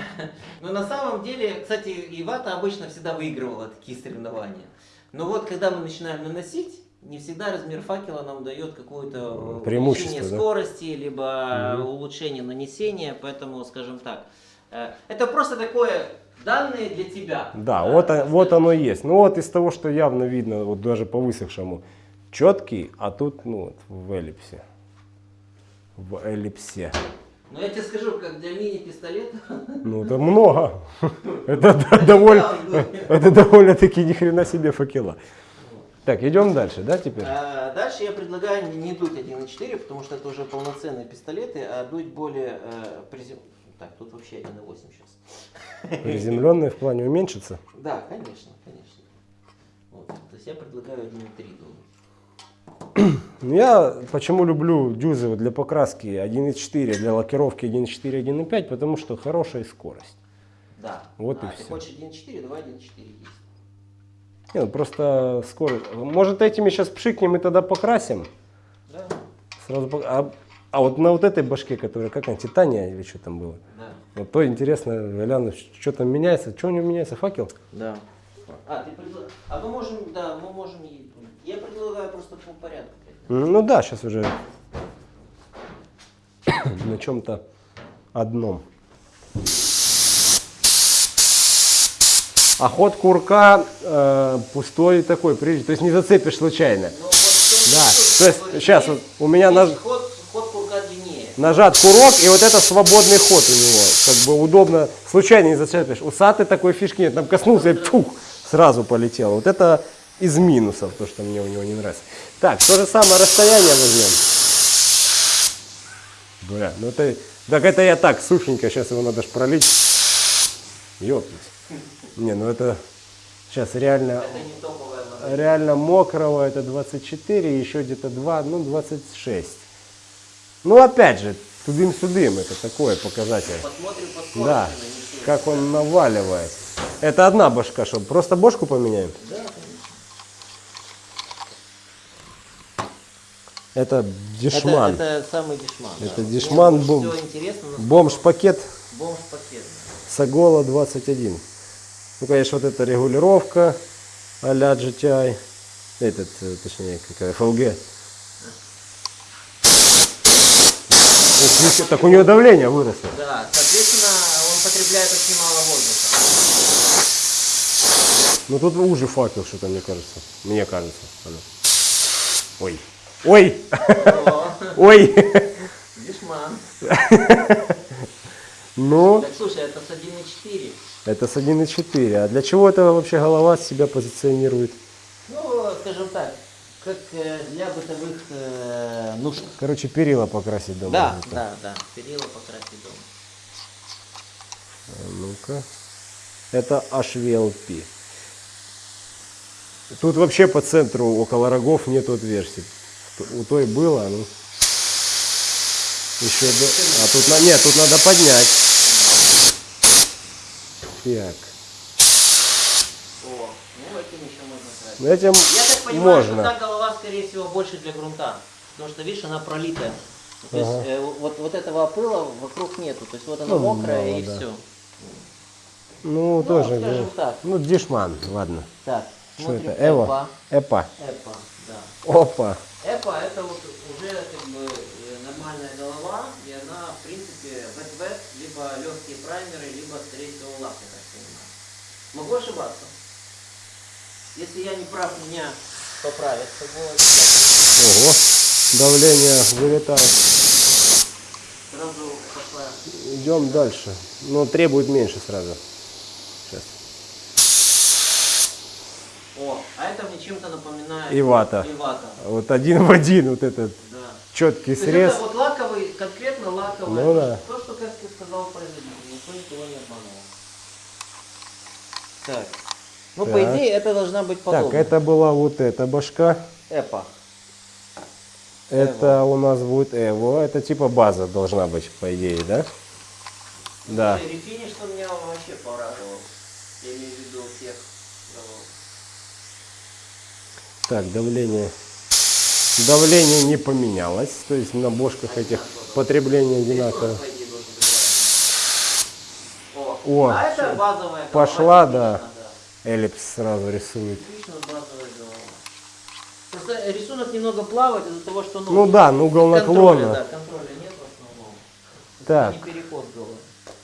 Но на самом деле, кстати, Ивата обычно всегда выигрывала такие соревнования. Но вот когда мы начинаем наносить, не всегда размер факела нам дает какое-то Преимущество, увеличение да? скорости, либо улучшение нанесения, поэтому, скажем так, э, это просто такое данные для тебя. Да, вот, о- вот оно и есть. Ну вот из того, что явно видно, вот даже по высохшему, четкий, а тут ну, вот, в эллипсе. В эллипсе. Но я тебе скажу, как для мини-пистолета, Ну это много. Это да- довольно, это довольно-таки ни хрена себе факела. Так, идем дальше, да, теперь? А, Дальше я предлагаю не- дуть 1.4, потому что это уже полноценные пистолеты, а дуть более э, призем... Так, тут вообще 1.8 сейчас. Приземленные в плане уменьшится. Да, конечно, конечно. Вот. То есть я предлагаю 1.3 дуть. Ну, Я почему люблю дюзы для покраски 1.4, для лакировки 1.4, 1.5, потому что хорошая скорость. Да. Вот и а, ты всё. хочешь 1.4, давай 1.4 есть. Не, ну, просто скорость. Может этими сейчас пшикнем и тогда покрасим? Да, Сразу пок- а, а вот на вот этой башке, которая как она, титания или что там было? да, Вот то интересно, гляну, что там меняется. Что у него меняется? Факел? да. А, ты предла- а мы можем, да, мы можем... и- Я предлагаю просто по порядку. Ну да, сейчас уже на чем-то одном. А ход курка э, пустой такой, прежде, то есть не зацепишь случайно. Ну, вот Да, то есть что сейчас вот у меня наж- ход, ход курка длиннее. нажат курок, и вот это свободный ход у него. Как бы удобно, случайно не зацепишь. Усатый такой фишки нет, там коснулся и пух, сразу полетело. Вот это из минусов, то, что мне у него не нравится. Так, то же самое расстояние возьмем. Бля, ну это, так это я так, сухенько, сейчас его надо ж пролить. Ёптать. Не, ну это сейчас реально, Это реально мокрого, это 24, еще где-то 2, ну 26. Ну, опять же, тудым-сюдым, это такое показатель. Посмотрим по Да, как он наваливает. Это одна башка, что просто бошку поменяем? Да, Это дешман. Это, это самый дешман. да. Это Мне дешман бом- Бомж-пакет Бомж-пакет. Сагола 21. Ну, конечно, вот эта регулировка а-ля GTI. Этот, э, точнее, какая FLG. Так у него давление выросло. Да, соответственно, он потребляет очень мало воздуха. Ну тут уже факел что-то, мне кажется. Мне кажется. Ой. Ой! Ой! Дешман. *laughs* Ну, Так слушай, это с 1.4. это с 1.4. А для чего это вообще голова себя позиционирует? Ну, скажем так, как э, для бытовых э, нужд. Короче, перила покрасить дома. Да, Это. да, да. Перила покрасить дома. А Ну-ка. Это HVLP. Тут вообще по центру около рогов нет отверстий. У той было, ну. Еще до... А тут на... Нет, тут надо поднять. Так. О, ну этим еще можно красить. Ну, Этим Я так понимаю, можно. что та голова, скорее всего, больше для грунта. Потому что, видишь, она пролитая. То есть Ага. э, вот, вот этого пыла вокруг нету. То есть вот она Ну, мокрая мало, и да. все. Ну, тоже. скажем ну, так. Ну, дешман, ладно. Так, Что смотрим. это? Эва? Эпа. Эпа, да. Опа. Эпа это вот уже как бы э, нормальная голова, и она, в принципе, вет-вет, либо легкие праймеры, либо, скорее всего, лак, я так понимаю. Могу ошибаться. Если я не прав, меня поправят. Ого. Давление вылетает. Сразу пошла. Идем дальше. Но требует меньше сразу. О, а это мне чем-то напоминает Ивата. Ивата. Вот один в один вот этот Да. четкий То срез. это вот лаковый, конкретно лаковый. Ну да. То, что, как ты сказал, производитель. Никто никого не обманывал. Так. Ну, по Так. идее, это должна быть подобно. Так, это была вот эта башка. Эпа. Это у нас будет Эво. Это типа база должна быть, по идее, да? Да. Слушай, Рефиниш, что меня вообще порадовал. Я имею в виду всех. голов. Так, давление. Давление не поменялось. То есть на бошках этих потребление одинаково. По идее, должен быть правильно. О, а это базовая пошла, типично, да. Эллипс сразу рисует. Просто рисунок немного плавает из-за того, что ну, Ну да, ну угол контроля, наклона. да, контроля нет в основном. Так. Не переход головы.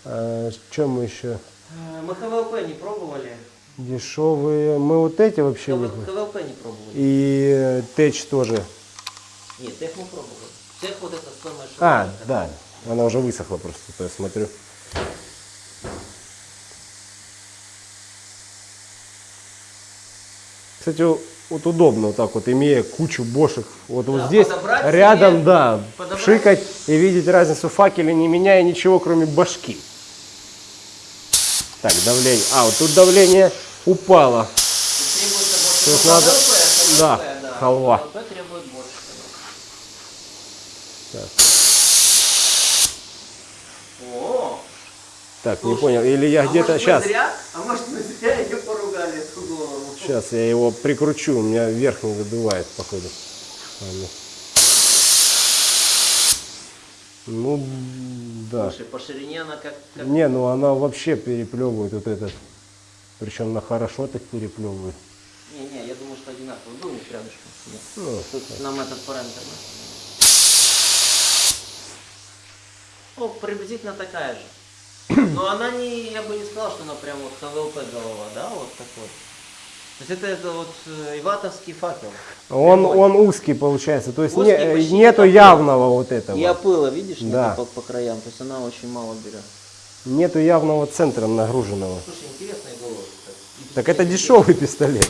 А, что мы еще? Э, Мы ХВЛП не пробовали. Дешевые. Мы вот эти вообще не... ХВ- ХВЛП не пробовали. И Тэч тоже. Нет, тех мы пробовали. Тех вот это самое А, широкое. да. Она уже высохла просто, то я смотрю. Кстати, вот удобно вот так вот, имея кучу бошек. Вот, вот Да, здесь подобрать рядом, себе, да, подобрать. шикать и видеть разницу факеля, не меняя ничего, кроме башки. Так, давление. А, вот тут давление больше. То есть надо- да, халва. Так. О, Так, не понял. Или я а где-то... Сейчас. зря? А может мы зря ее поругали, эту голову? Сейчас я его прикручу, у меня вверх не задувает, походу. Ладно. Ну, да. Слушай, по ширине она как... как- Не, ну она вообще переплевывает вот этот. Причем она хорошо так переплевывает. Не, не, я думаю, что одинаково. Них рядышком. Ну, Тут нам этот параметр. Ну, приблизительно такая же. *coughs* Но она не, я бы не сказал, что она прям вот ХВЛП голова, да, вот такой. То есть это, это вот э, иватовский факел. он, Прямой. он узкий получается, то есть Узкий, не- нету явного вот этого. И опыла, видишь, Да. по, по краям. То есть она очень мало берет. Нету явного центра нагруженного. Слушай, Так это дешевый пистолет.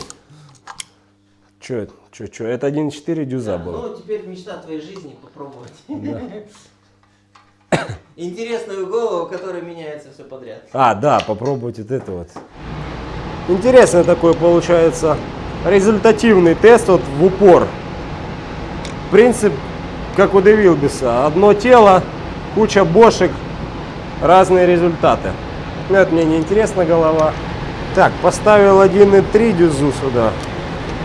Че? Че, че? Это 1.4 дюза Да, был. ну, теперь мечта твоей жизни попробовать. *coughs* Интересную голову, в которой меняется все подряд. А, да, попробовать вот это вот. Интересно такой получается результативный тест вот в упор. Принцип как у Девилбиса. Одно тело, куча бошек, разные результаты. Но это мне не интересна голова. Так, поставил 1.3 дюзу сюда.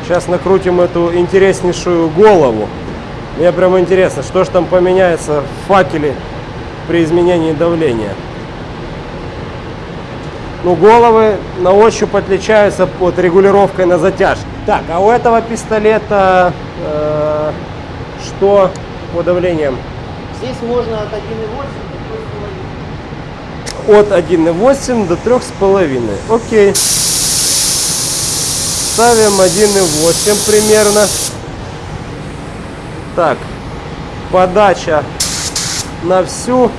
Сейчас накрутим эту интереснейшую голову. Мне прям интересно, что же там поменяется в факеле при изменении давления. Ну, головы на ощупь отличаются под регулировкой на затяжке. Так, а у этого пистолета э, что по давлениям? Здесь можно от 1,8 до 3,5. От 1,8 до 3,5. Окей. Ставим 1,8 примерно. Так, подача на всю,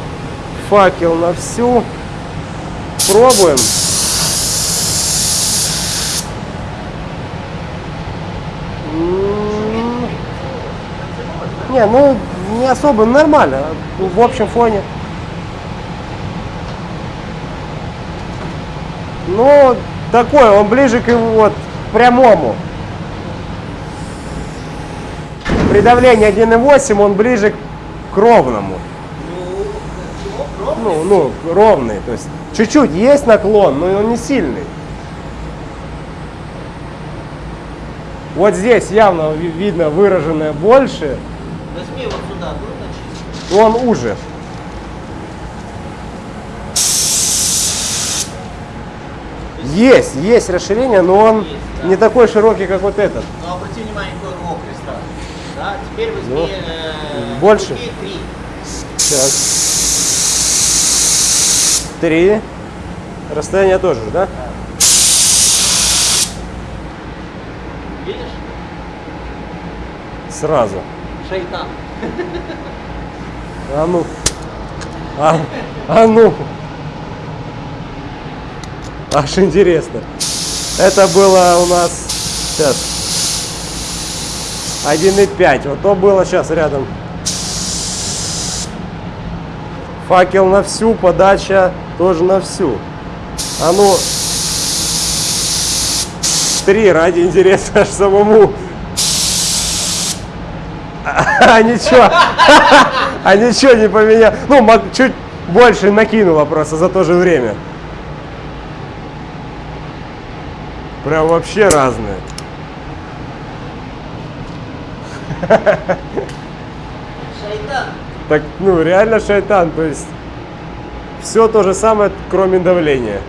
факел на всю. Пробуем. М, Не, ну не особо, нормально. В общем фоне. Ну, такой, он ближе к его вот прямому. При давлении 1,8 он ближе к ровному. Ну? Ну, ровный. То есть чуть-чуть есть наклон, но он не сильный. Вот здесь явно ви- видно выраженное больше, Возьми вот сюда, он уже. Есть, есть расширение, но он Есть, да. не такой широкий, как вот этот. Но обрати внимание, какой мокрый стал. Да, теперь возьми Ну, э, больше? три. Сейчас. Три. Расстояние тоже, да? Видишь? Сразу. Шайтан. *laughs* А ну. А, а ну. Аж интересно. Это было у нас сейчас 1,5. Вот то было сейчас рядом. Факел на всю, подача тоже на всю. А ну. Три ради интереса аж самому. А ничего. *laughs* А ничего не поменял. Ну, чуть больше накинуло просто за то же время. Прям вообще разные. Шайтан. Так, ну, реально шайтан. То есть, все то же самое, кроме давления.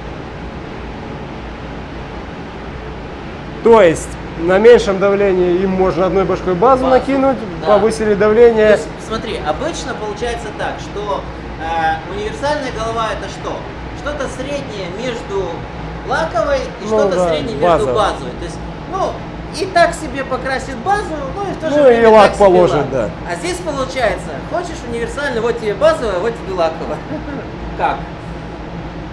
То есть, на меньшем давлении им можно одной башкой базу, Базу, накинуть, да. повысили давление. есть, смотри, обычно получается так, что э, универсальная голова это что? Что-то среднее между лаковой и Ну что-то да, среднее между базовой. базовой. То есть, ну, и так себе покрасит базу, ну и в то же Ну, время и лак так положит, лак. да. А здесь получается, хочешь универсальный, вот тебе базовая, вот тебе лаковая. *laughs* Как?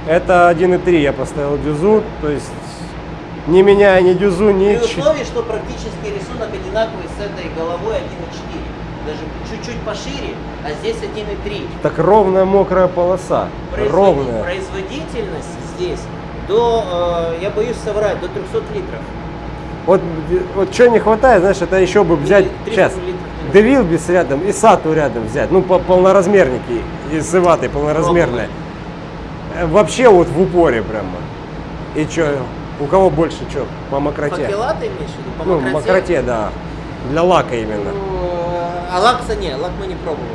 Это 1.3 я поставил дюзу, то есть не меняя ни дюзу, ни... При условии, что практически рисунок одинаковый с этой головой 1.4. Даже чуть-чуть пошире, а здесь 1.3. Так ровная мокрая полоса. Производи- Ровная. Производительность здесь до, э, я боюсь соврать, до 300 литров. Вот, вот что не хватает, знаешь, это еще бы взять Или 300 сейчас. Девилбис рядом и Сату рядом взять. Ну, по полноразмерники из Иваты полноразмерные. Э, Вообще вот в упоре прямо. И что, у кого больше что? По мокроте? Факела ты имеешь в виду? По ну, мокроте? мокроте, да. Для лака именно. Ну, А лакса не, лак мы не пробовали.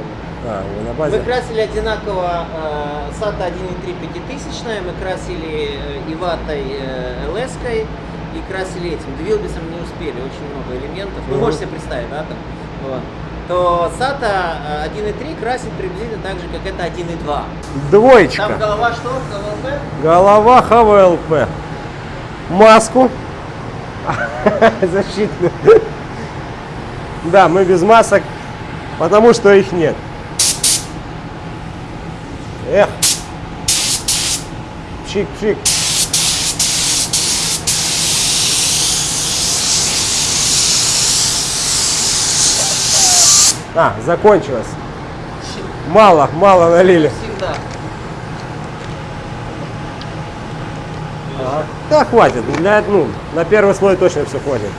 А, на Мы базе. красили одинаково э, SATA 1.3 пятитысячная, мы красили э, Иватой э, LS-кой и красили этим. Двилбисом не успели, очень много элементов. Ну, Мгм. можете себе представить, да, там. Вот. То SATA э, 1.3 красит приблизительно так же, как это 1.2. Двоечка. Там голова что? КВЛП? Голова ХВЛП. Маску. *laughs* Защитную. Да, мы без масок, потому что их нет. Эх. Чик-чик. А, закончилось. Мало, мало налили. Всегда. Да, хватит. Для, ну, на первый слой точно все хватит.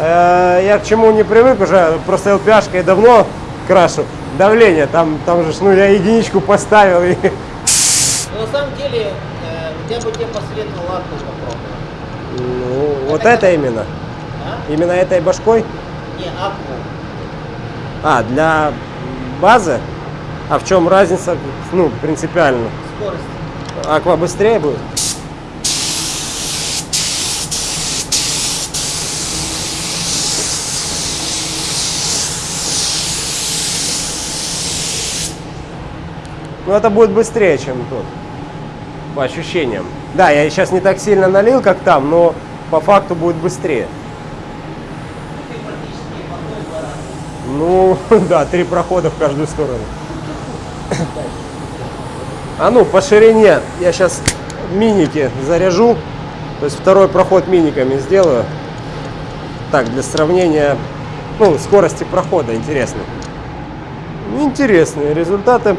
Я к чему не привык уже, просто LPH давно крашу. Давление, там, там же, ну, я единичку поставил и... Но на самом деле, э, я бы тебе посоветовал лаку попробовать. Ну, вот Это это именно. А? Именно этой башкой? Не, акву. А, для базы? А в чем разница, ну, принципиально? Скорость. Аква быстрее будет? Ну, это будет быстрее, чем тут. По ощущениям. Да, я сейчас не так сильно налил, как там, но по факту будет быстрее. Ну, *laughs* да, три прохода в каждую сторону. *coughs* А ну, по ширине я сейчас миники заряжу. То есть второй проход миниками сделаю. Так, для сравнения, ну, скорости прохода интересно. Интересные результаты.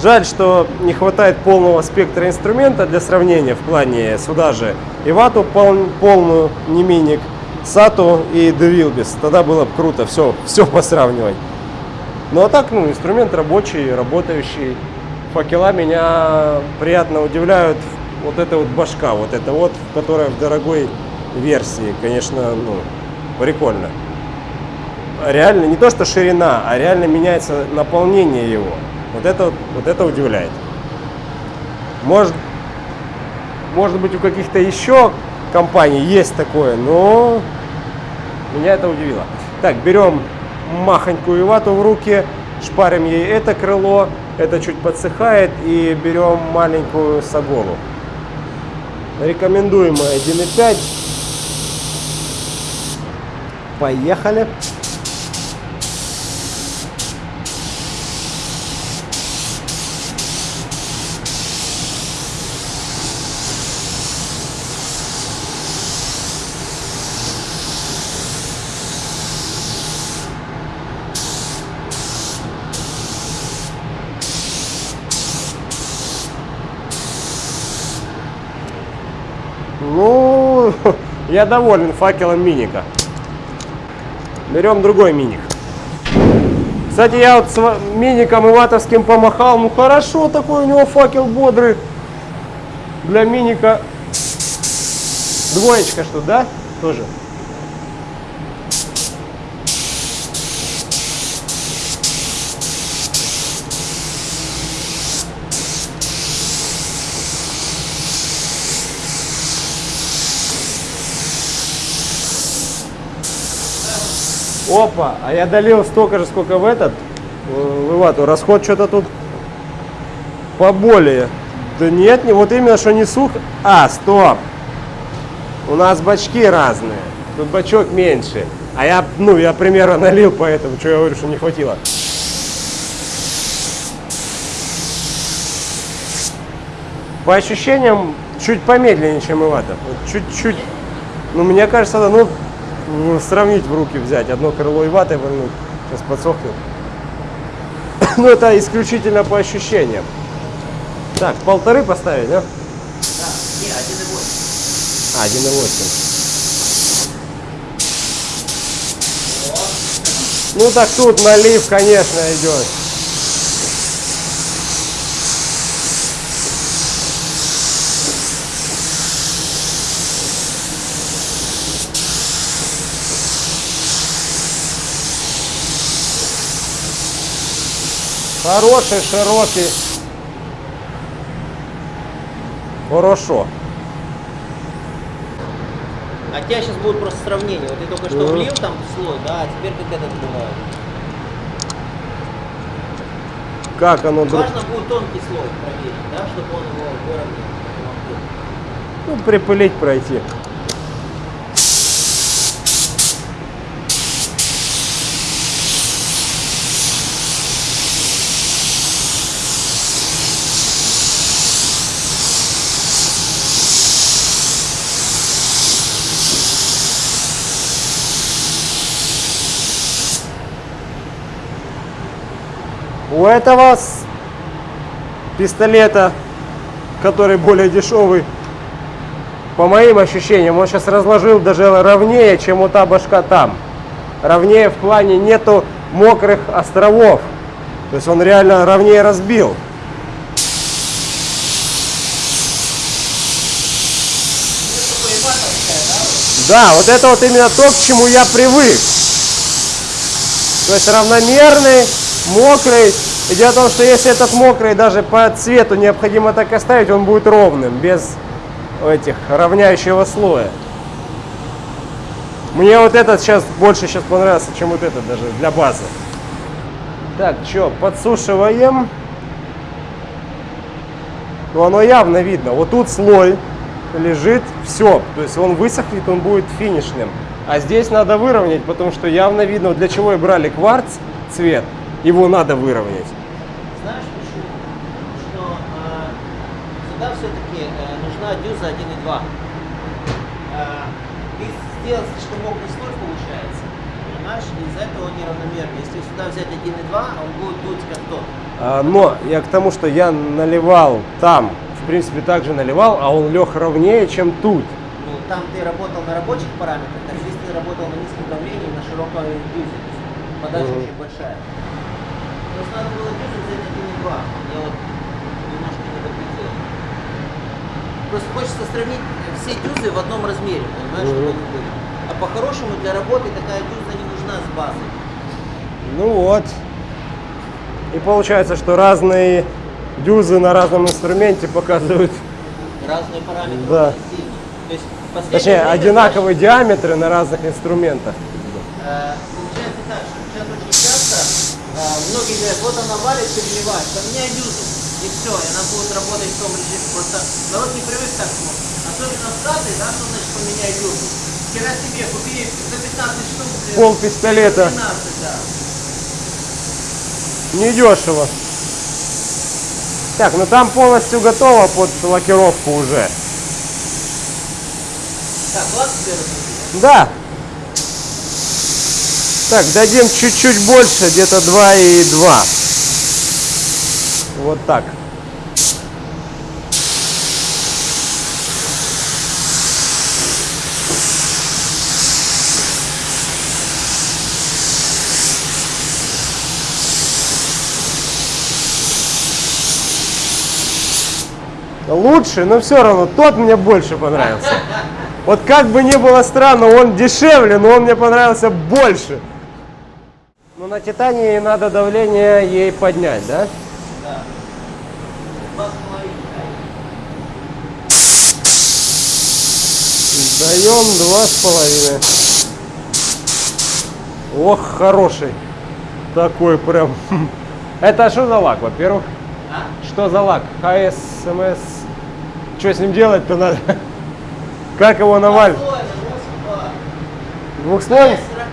Жаль, что не хватает полного спектра инструмента для сравнения в плане сюда же и вату пол- полную, не миник, сату и девилбис. Тогда было бы круто все, все посравнивать. Ну а так, ну, инструмент рабочий, работающий. Факела меня приятно удивляют. Вот эта вот башка, вот эта вот, которая в дорогой версии, конечно, ну, прикольно. Реально, не то что ширина, а реально меняется наполнение его. Вот это, вот- это удивляет. Может, может быть, у каких-то еще компаний есть такое, но меня это удивило. Так, берем махонькую вату в руки, шпарим ей это крыло, это чуть подсыхает, и берем маленькую саголу. Рекомендуемая 1.5. Поехали. *laughs* Я доволен факелом миника. Берем другой миник. Кстати, я вот с миником иватовским помахал. Ну хорошо, такой у него факел бодрый. Для миника двоечка что, да? Тоже. Опа, а я долил столько же, сколько в этот, в. Расход что-то тут поболее. Да нет, не вот именно, что не сухо. А, стоп. У нас бачки разные. Тут бачок меньше. А я, ну, я примерно налил, поэтому, что я говорю, что не хватило. По ощущениям, чуть помедленнее, чем Ивата. Чуть-чуть. Ну, мне кажется, да, ну, ну, сравнить в руки взять. Одно крыло Иваты вернуть. Сейчас подсохнет. *coughs* Ну, это исключительно по ощущениям. Так, полторы поставить, да? Да, не, 1,8. А, 1,8. Ну так тут налив, конечно, идет. Хороший, широкий. Хорошо. А тебя сейчас будет просто сравнение. Вот ты только что влил там слой, да, а теперь как этот бывает. Как оно. Важно будет тонкий слой проверить, да, чтобы он его выровнял. Ну, припылить пройти. У этого пистолета, который более дешевый, по моим ощущениям, он сейчас разложил даже ровнее, чем вот та башка там. Ровнее в плане нету мокрых островов. То есть он реально ровнее разбил. Да, вот это вот именно то, к чему я привык. То есть равномерный, мокрый. И дело в том, что если этот мокрый даже по цвету необходимо так оставить, он будет ровным, без этих равняющего слоя. Мне вот этот сейчас больше сейчас понравился, чем вот этот даже для базы. Так, что, подсушиваем. Ну, оно явно видно. Вот тут слой лежит, все. То есть он высохнет, он будет финишным. А здесь надо выровнять, потому что явно видно, для чего и брали кварц цвет. Его надо выровнять. Знаешь почему? Что э, сюда все-таки э, нужна дюза 1.2. Э, ты сделал слишком мокрый слой получается. Понимаешь? Из-за этого он неравномерный. Если сюда взять 1.2, он будет дуть как тот. А, но я к тому, что я наливал там, в принципе, также наливал, а он лег ровнее, чем тут. Ну, там ты работал на рабочих параметрах, а здесь ты работал на низком давлении, на широкой дюзе. Подача Мгм. очень большая. То есть надо было дюзу взять 1.2. Я вот немножко не доглядел. Просто хочется сравнить все дюзы в одном размере, понимаешь, чтобы они были. А по-хорошему для работы такая дюза не нужна с базой. Ну вот. И получается, что разные дюзы на разном инструменте показывают, Разные параметры Да. То есть точнее, время, одинаковые диаметры на разных инструментах. Э, Получается так, что сейчас очень часто э, многие говорят, вот она валит, переливает, поменяй дюзу, и все, и она будет работать в том режиме. Просто народ не привык так смотреть. Особенно в Штаты, да, что значит поменяй дюзу. Вчера себе купили за 15 штук. Пол пистолета. 15, да. Недешево. Так, ну там полностью готово под лакировку уже. Так, ладно? Да. Так, дадим чуть-чуть больше, где-то 2,2. Вот так. Лучше, но все равно тот мне больше понравился. Вот как бы ни было странно, он дешевле, но он мне понравился больше. Ну на Титании надо давление ей поднять, да? Два с половиной, да. Даем два с половиной. Ох, хороший. Такой прям. *laughs* Это что за лак, во-первых? А? Что за лак? ХСМС. Что с ним делать-то надо? *laughs* Как его навалить? Двухслойный, быстро.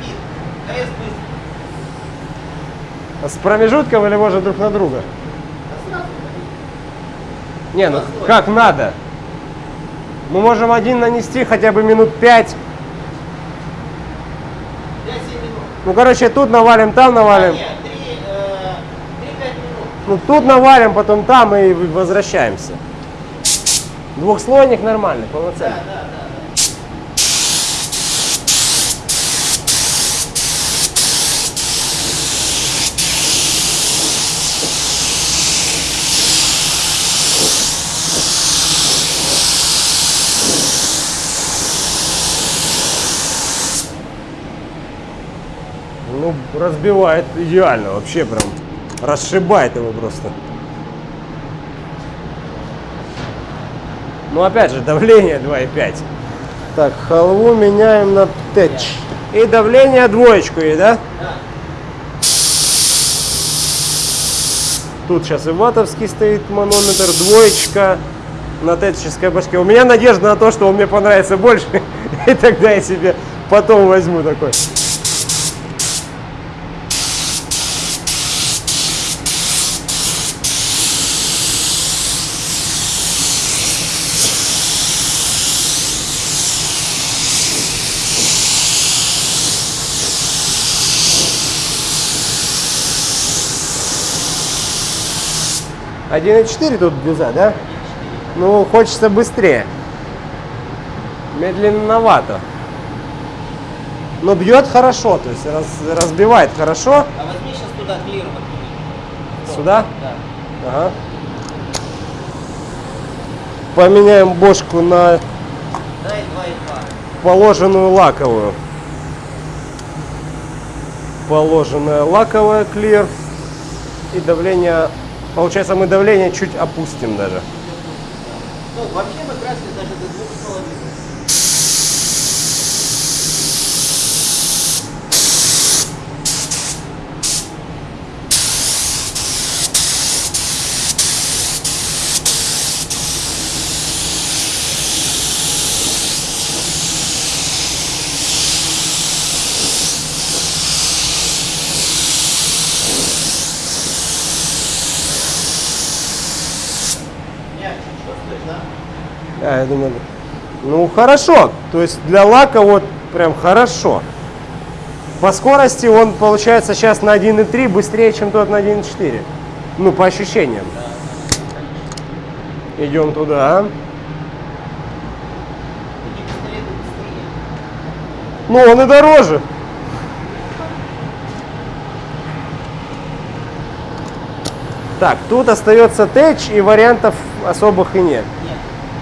С промежутком или может друг на друга? Не, ну как надо. Мы можем один нанести хотя бы минут пять. 5-7 минут. Ну, короче, тут навалим, там навалим. Нет, 3-5 минут. Ну, тут навалим, потом там и возвращаемся. Двухслойник нормальный, полноценный. да, да. да. Ну, разбивает идеально, вообще прям расшибает его просто. Ну, опять же, давление 2,5. Так, халву меняем на тэч. И давление двоечку ей, да? Да. Тут сейчас и ватовский стоит манометр, двоечка на тетческой башке. У меня надежда на то, что он мне понравится больше, *laughs* и тогда я себе потом возьму такой. Один и четыре тут дюза, да? Ну, хочется быстрее. медленновато. Но бьет хорошо, то есть раз- разбивает хорошо. А возьми сейчас туда клир подкини. Сюда? Да. Ага. Поменяем бошку на Дай 2,2. положенную лаковую. Положенная лаковая клир. И давление, получается мы давление чуть опустим даже. Ну, вообще мы красили даже до двух с половиной. Мягче чувствуешь, да? Я думаю, ну хорошо. То есть для лака вот прям хорошо. По скорости он получается сейчас на 1.3 быстрее, чем тот на 1.4. Ну, по ощущениям. Идем туда. Ну, он и дороже. Так, тут остается тэч, и вариантов особых и нет.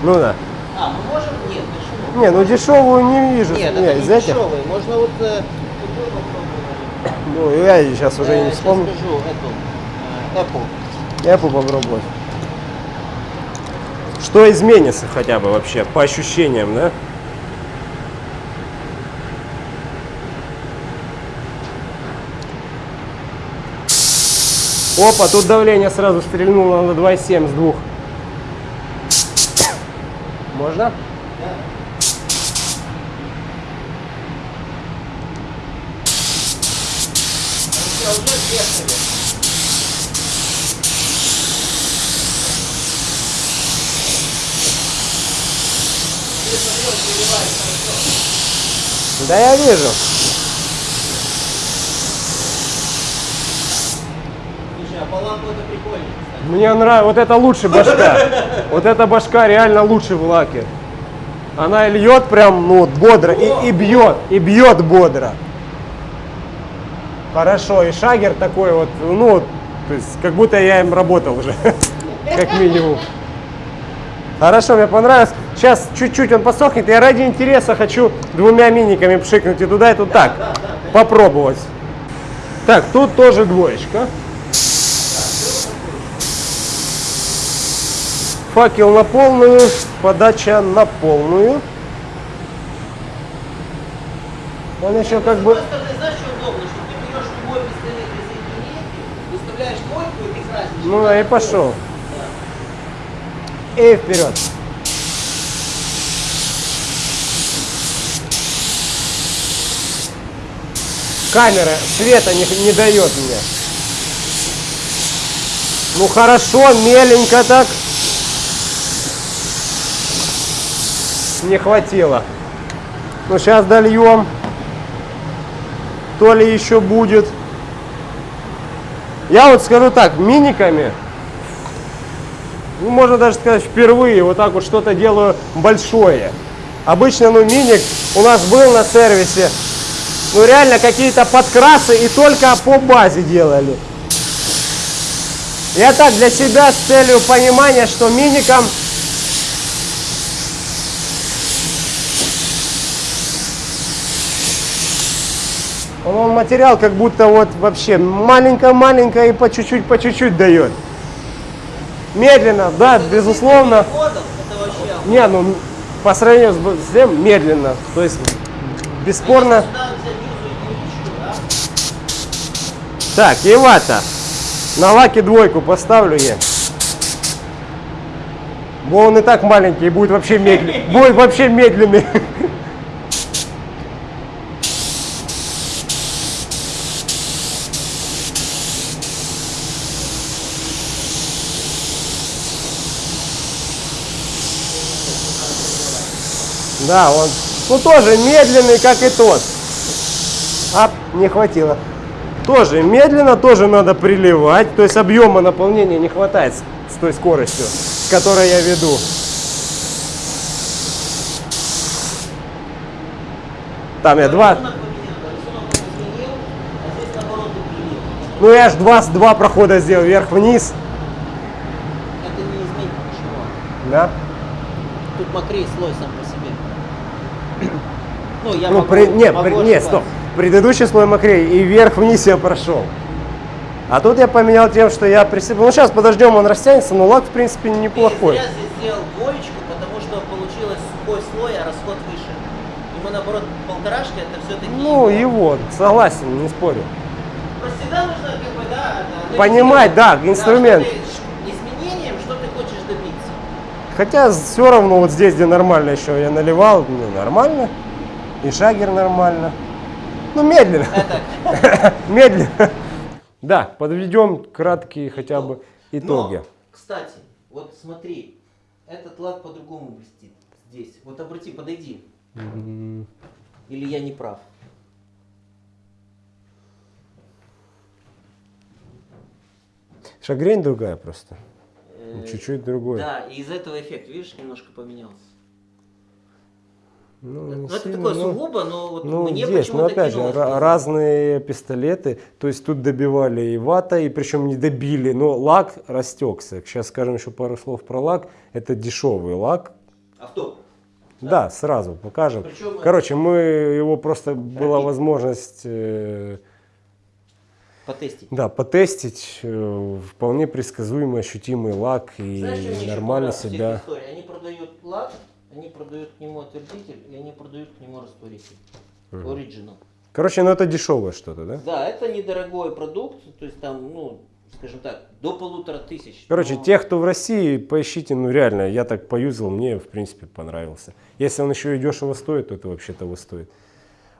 Нет. Ну да. А, мы можем? Нет, почему? Не, ну дешевую не вижу. Нет, Не, это не этих. дешевый. Можно вот э. Ну, я сейчас уже Я не вспомню. скажу эту, э, Apple. Я попробовать. Что изменится хотя бы вообще, по ощущениям, да? Опа, тут давление сразу стрельнуло на 2,7 с двух. Можно? Хорошо. Да я вижу. Слушай, а по лампу это прикольно. Мне нравится, вот это лучше башка. Вот эта башка реально лучше в лаке. Она льет прям, ну, вот бодро и, и бьет, и бьет бодро. Хорошо, и шагер такой вот, ну, то есть, как будто я им работал уже, *laughs* как минимум. Хорошо, мне понравилось. Сейчас чуть-чуть он посохнет. Я ради интереса хочу двумя миниками пшикнуть и туда, и тут так. Попробовать. Так, тут тоже двоечка. Факел на полную, подача на полную. Он еще как бы... Ну и пошел. И вперед. Камера света не, не дает мне. Ну хорошо, меленько так. Не хватило. Ну сейчас дольем. То ли еще будет. Я вот скажу так, миниками, ну, можно даже сказать, впервые вот так вот что-то делаю большое. Обычно, ну, миник у нас был на сервисе, ну, реально какие-то подкрасы и только по базе делали. Я так для себя с целью понимания, что миником Он, материал как будто вот вообще маленько-маленько и по чуть-чуть, по чуть-чуть дает. Медленно, да, безусловно. Не, ну по сравнению с тем медленно. То есть бесспорно. Юзу и Так, Евата. На лаке двойку поставлю я. Бо он и так маленький, будет вообще медленный. Будет вообще медленный. Да, он ну, тоже медленный, как и тот. А, не хватило. Тоже медленно, тоже надо приливать. То есть объема наполнения не хватает с, той скоростью, с которой я веду. Там я два... А. Ну я ж два, два прохода сделал, вверх-вниз. Это не изменит ничего. Да? Тут мокрее слой сам. Ну, я ну, могу, при- не, могу при- не, стоп. Предыдущий слой мокрее, и вверх-вниз я прошел. А тут я поменял тем, что я присыпал. Ну сейчас подождем, он растянется, но лак в принципе неплохой. зря здесь сделал двоечку, потому что получилось сухой слой, а расход выше. Ему наоборот полторашки это все-таки Ну, его, согласен, не спорю. Просто всегда нужно как бы, да, да, Понимать, да, инструмент. что ты- изменением, что ты хочешь добиться. Хотя все равно вот здесь, где нормально еще я наливал, ну, нормально. И шагер нормально. Ну, медленно. *laughs* Медленно. Да, подведем краткие хотя бы итоги. Но, кстати, вот смотри, этот лак по-другому блестит здесь. Вот обрати, подойди. Или я не прав? Шагрень другая просто. Э, Чуть-чуть другой. Да, и из-за этого эффект, видишь, немножко поменялся. Ну, Ну, это сильно, такое ну, сугубо, но вот Ну, мне есть, но опять же, разные пистолеты, то есть тут добивали и вата, и причем не добили, но лак растекся. Сейчас скажем еще пару слов про лак. Это дешевый лак, Авто. Да, сразу покажем. Причем, э, Короче, мы его просто была Пропить. возможность э, Потестить. да, потестить. э, вполне предсказуемый, ощутимый лак и Знаешь, нормально себя. Они продают лак, они продают к нему отвердитель, и они продают к нему растворитель. Original. Короче, ну это дешевое что-то, да? Да, это недорогой продукт, то есть там, ну, скажем так, до полутора тысяч. Короче, Но- тех, кто в России, поищите, ну реально, я так поюзал, мне в принципе понравился. Если он еще и дешево стоит, то это вообще того стоит.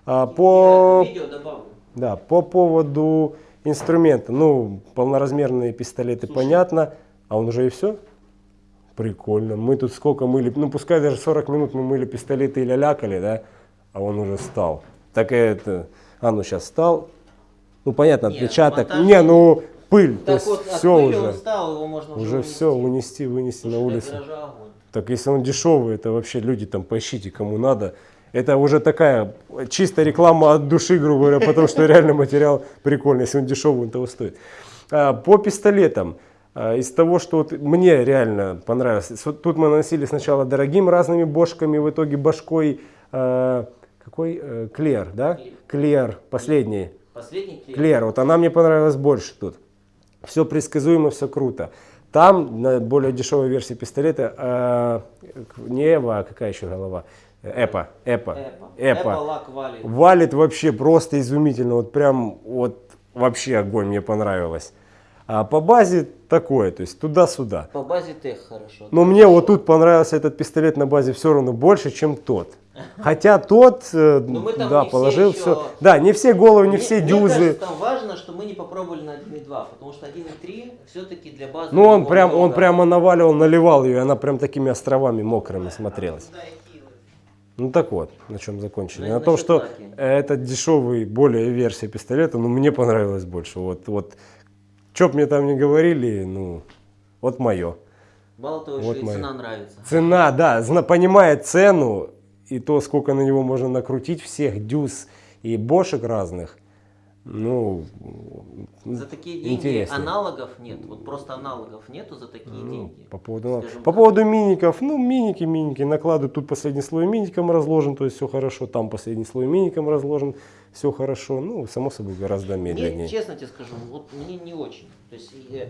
А, по, Я видео добавлю. да, по поводу инструмента, ну, полноразмерные пистолеты, Слушай. понятно, а он уже и все? Прикольно. Мы тут сколько мыли, ну пускай даже 40 минут мы мыли пистолеты и лялякали, да, а он уже стал. Так это, а ну сейчас стал, ну понятно, Не, отпечаток, монтаж- не, ну пыль, то Так есть вот, от все уже. стал, его можно Уже вынести. все, унести, вынести Слушай, на улицу. Так если он дешевый, это вообще люди там поищите, кому надо. Это уже такая чистая реклама от души, грубо говоря, потому что реально материал прикольный, если он дешевый, он того стоит. А, по пистолетам, а, из того, что вот мне реально понравилось, тут мы наносили сначала дорогим разными бошками, в итоге башкой, а, какой, Э, Клер, да? Клер, последний. Последний клей. Клер, вот она мне понравилась больше тут. Все предсказуемо, все круто. Там, на более дешевой версии пистолета, э, не Эва, а какая еще голова? Эпа, Эпа, Эпа. Валит. Валит вообще просто изумительно, вот прям, вот вообще огонь, мне понравилось. А по базе такое, то есть туда-сюда. По базе тех хорошо. Но мне вот тут понравился этот пистолет на базе все равно больше, чем тот. Хотя тот, э, там да, не все положил еще- все. Да, не все головы, не Мне- все мне дюзы. кажется, там важно, что мы не попробовали на 1.2, потому что 1.3 все-таки для базы... Ну, он прям, он много. прямо наваливал, наливал ее, и она прям такими островами мокрыми смотрелась. И. Ну так вот, на чем закончили. Ну, На том, что лаки. это дешевый, более версия пистолета, ну мне понравилось больше. Вот, вот, что б мне там не говорили, ну, вот мое. Мало того, Вот еще и моя. цена нравится. Цена, да, зна- понимая цену и то, сколько на него можно накрутить всех дюз и бошек разных, ну, За такие деньги интересно. аналогов нет. Вот просто аналогов нету за такие Ну, деньги. по поводу, Скажем по так. поводу миников, ну, миники, миники, накладывают, тут последний слой миником разложен, то есть все хорошо, там последний слой миником разложен, все хорошо, ну, само собой, гораздо медленнее. Мне, честно тебе скажу, вот мне не очень. То есть э,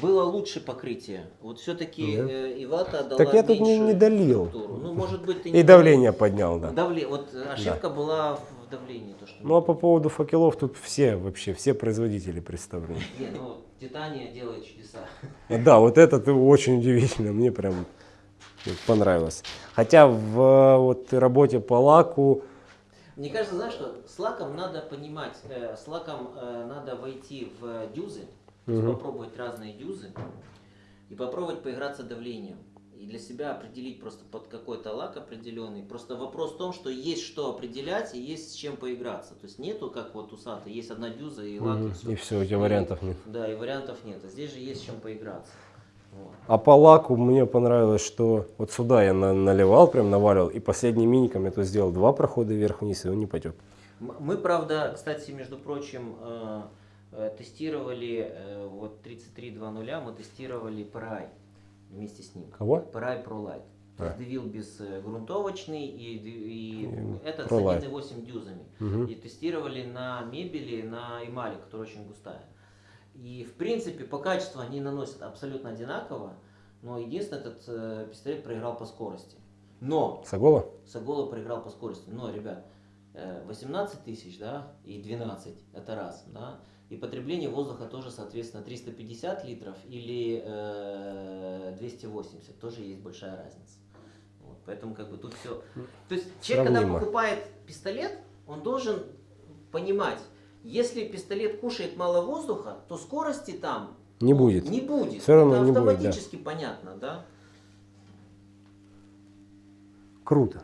было лучше покрытие. Вот все-таки Да. э, Ивата дала Так я тут не- не долил. структуру. Ну, может быть, ты И не давление поднял, да. Давле... Вот ошибка была в давлении. То, что Ну, а по поводу факелов тут все вообще, все производители представлены. *laughs* Не, ну, Титания делает чудеса. Да, вот это очень удивительно, мне прям понравилось. Хотя в вот работе по лаку, Мне кажется, знаешь что, с лаком надо понимать, э, с лаком э, надо войти в дюзы, Мгм. попробовать разные дюзы и попробовать поиграться давлением. И для себя определить просто под какой-то лак определенный. Просто вопрос в том, что есть что определять и есть с чем поиграться. То есть нету, как вот у Сата, есть одна дюза и лак, и мгм, все. и все, у тебя вариантов нет. Да, и вариантов нет. А здесь же есть с чем поиграться. Вот. А по лаку мне понравилось, что вот сюда я на- наливал, прям наваливал, и последним миником я то сделал два прохода вверх-вниз, и он не потек. Мы, правда, кстати, между прочим, э, э, тестировали э, вот 33.2.0, мы тестировали PRI вместе с ним. Кого? PRI ProLight. То есть А. Девил без э, грунтовочный и, и И этот ProLight. с 1,8 дюзами. Мгм. И тестировали на мебели, на эмали, которая очень густая. И в принципе по качеству они наносят абсолютно одинаково, но единственное этот э, пистолет проиграл по скорости. Но Сагола? Сагола проиграл по скорости. Но, ребят, э, 18 тысяч, да, и 12, это раз, да. И потребление воздуха тоже, соответственно, 350 литров или э, 280, тоже есть большая разница. Вот, поэтому как бы тут все. То есть человек, когда Сравнимо. покупает пистолет, он должен понимать, если пистолет кушает мало воздуха, то скорости там Не будет. Не будет. Всё равно Это не будет, да. автоматически понятно, да? Круто.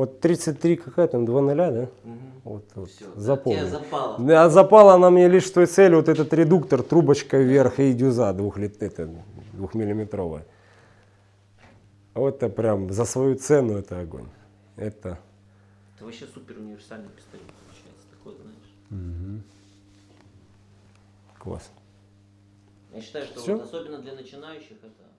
Вот 33 какая там, 2 ноля, да? Мгм. Вот, вот Всё, запомнил. Тебе запало. Да, запала она мне лишь с той целью, вот этот редуктор, трубочка вверх и дюза двухмиллиметровая. Вот это прям за свою цену это огонь. Это Это вообще супер универсальный пистолет получается. Такой, знаешь. класс. Я считаю, что вот особенно для начинающих это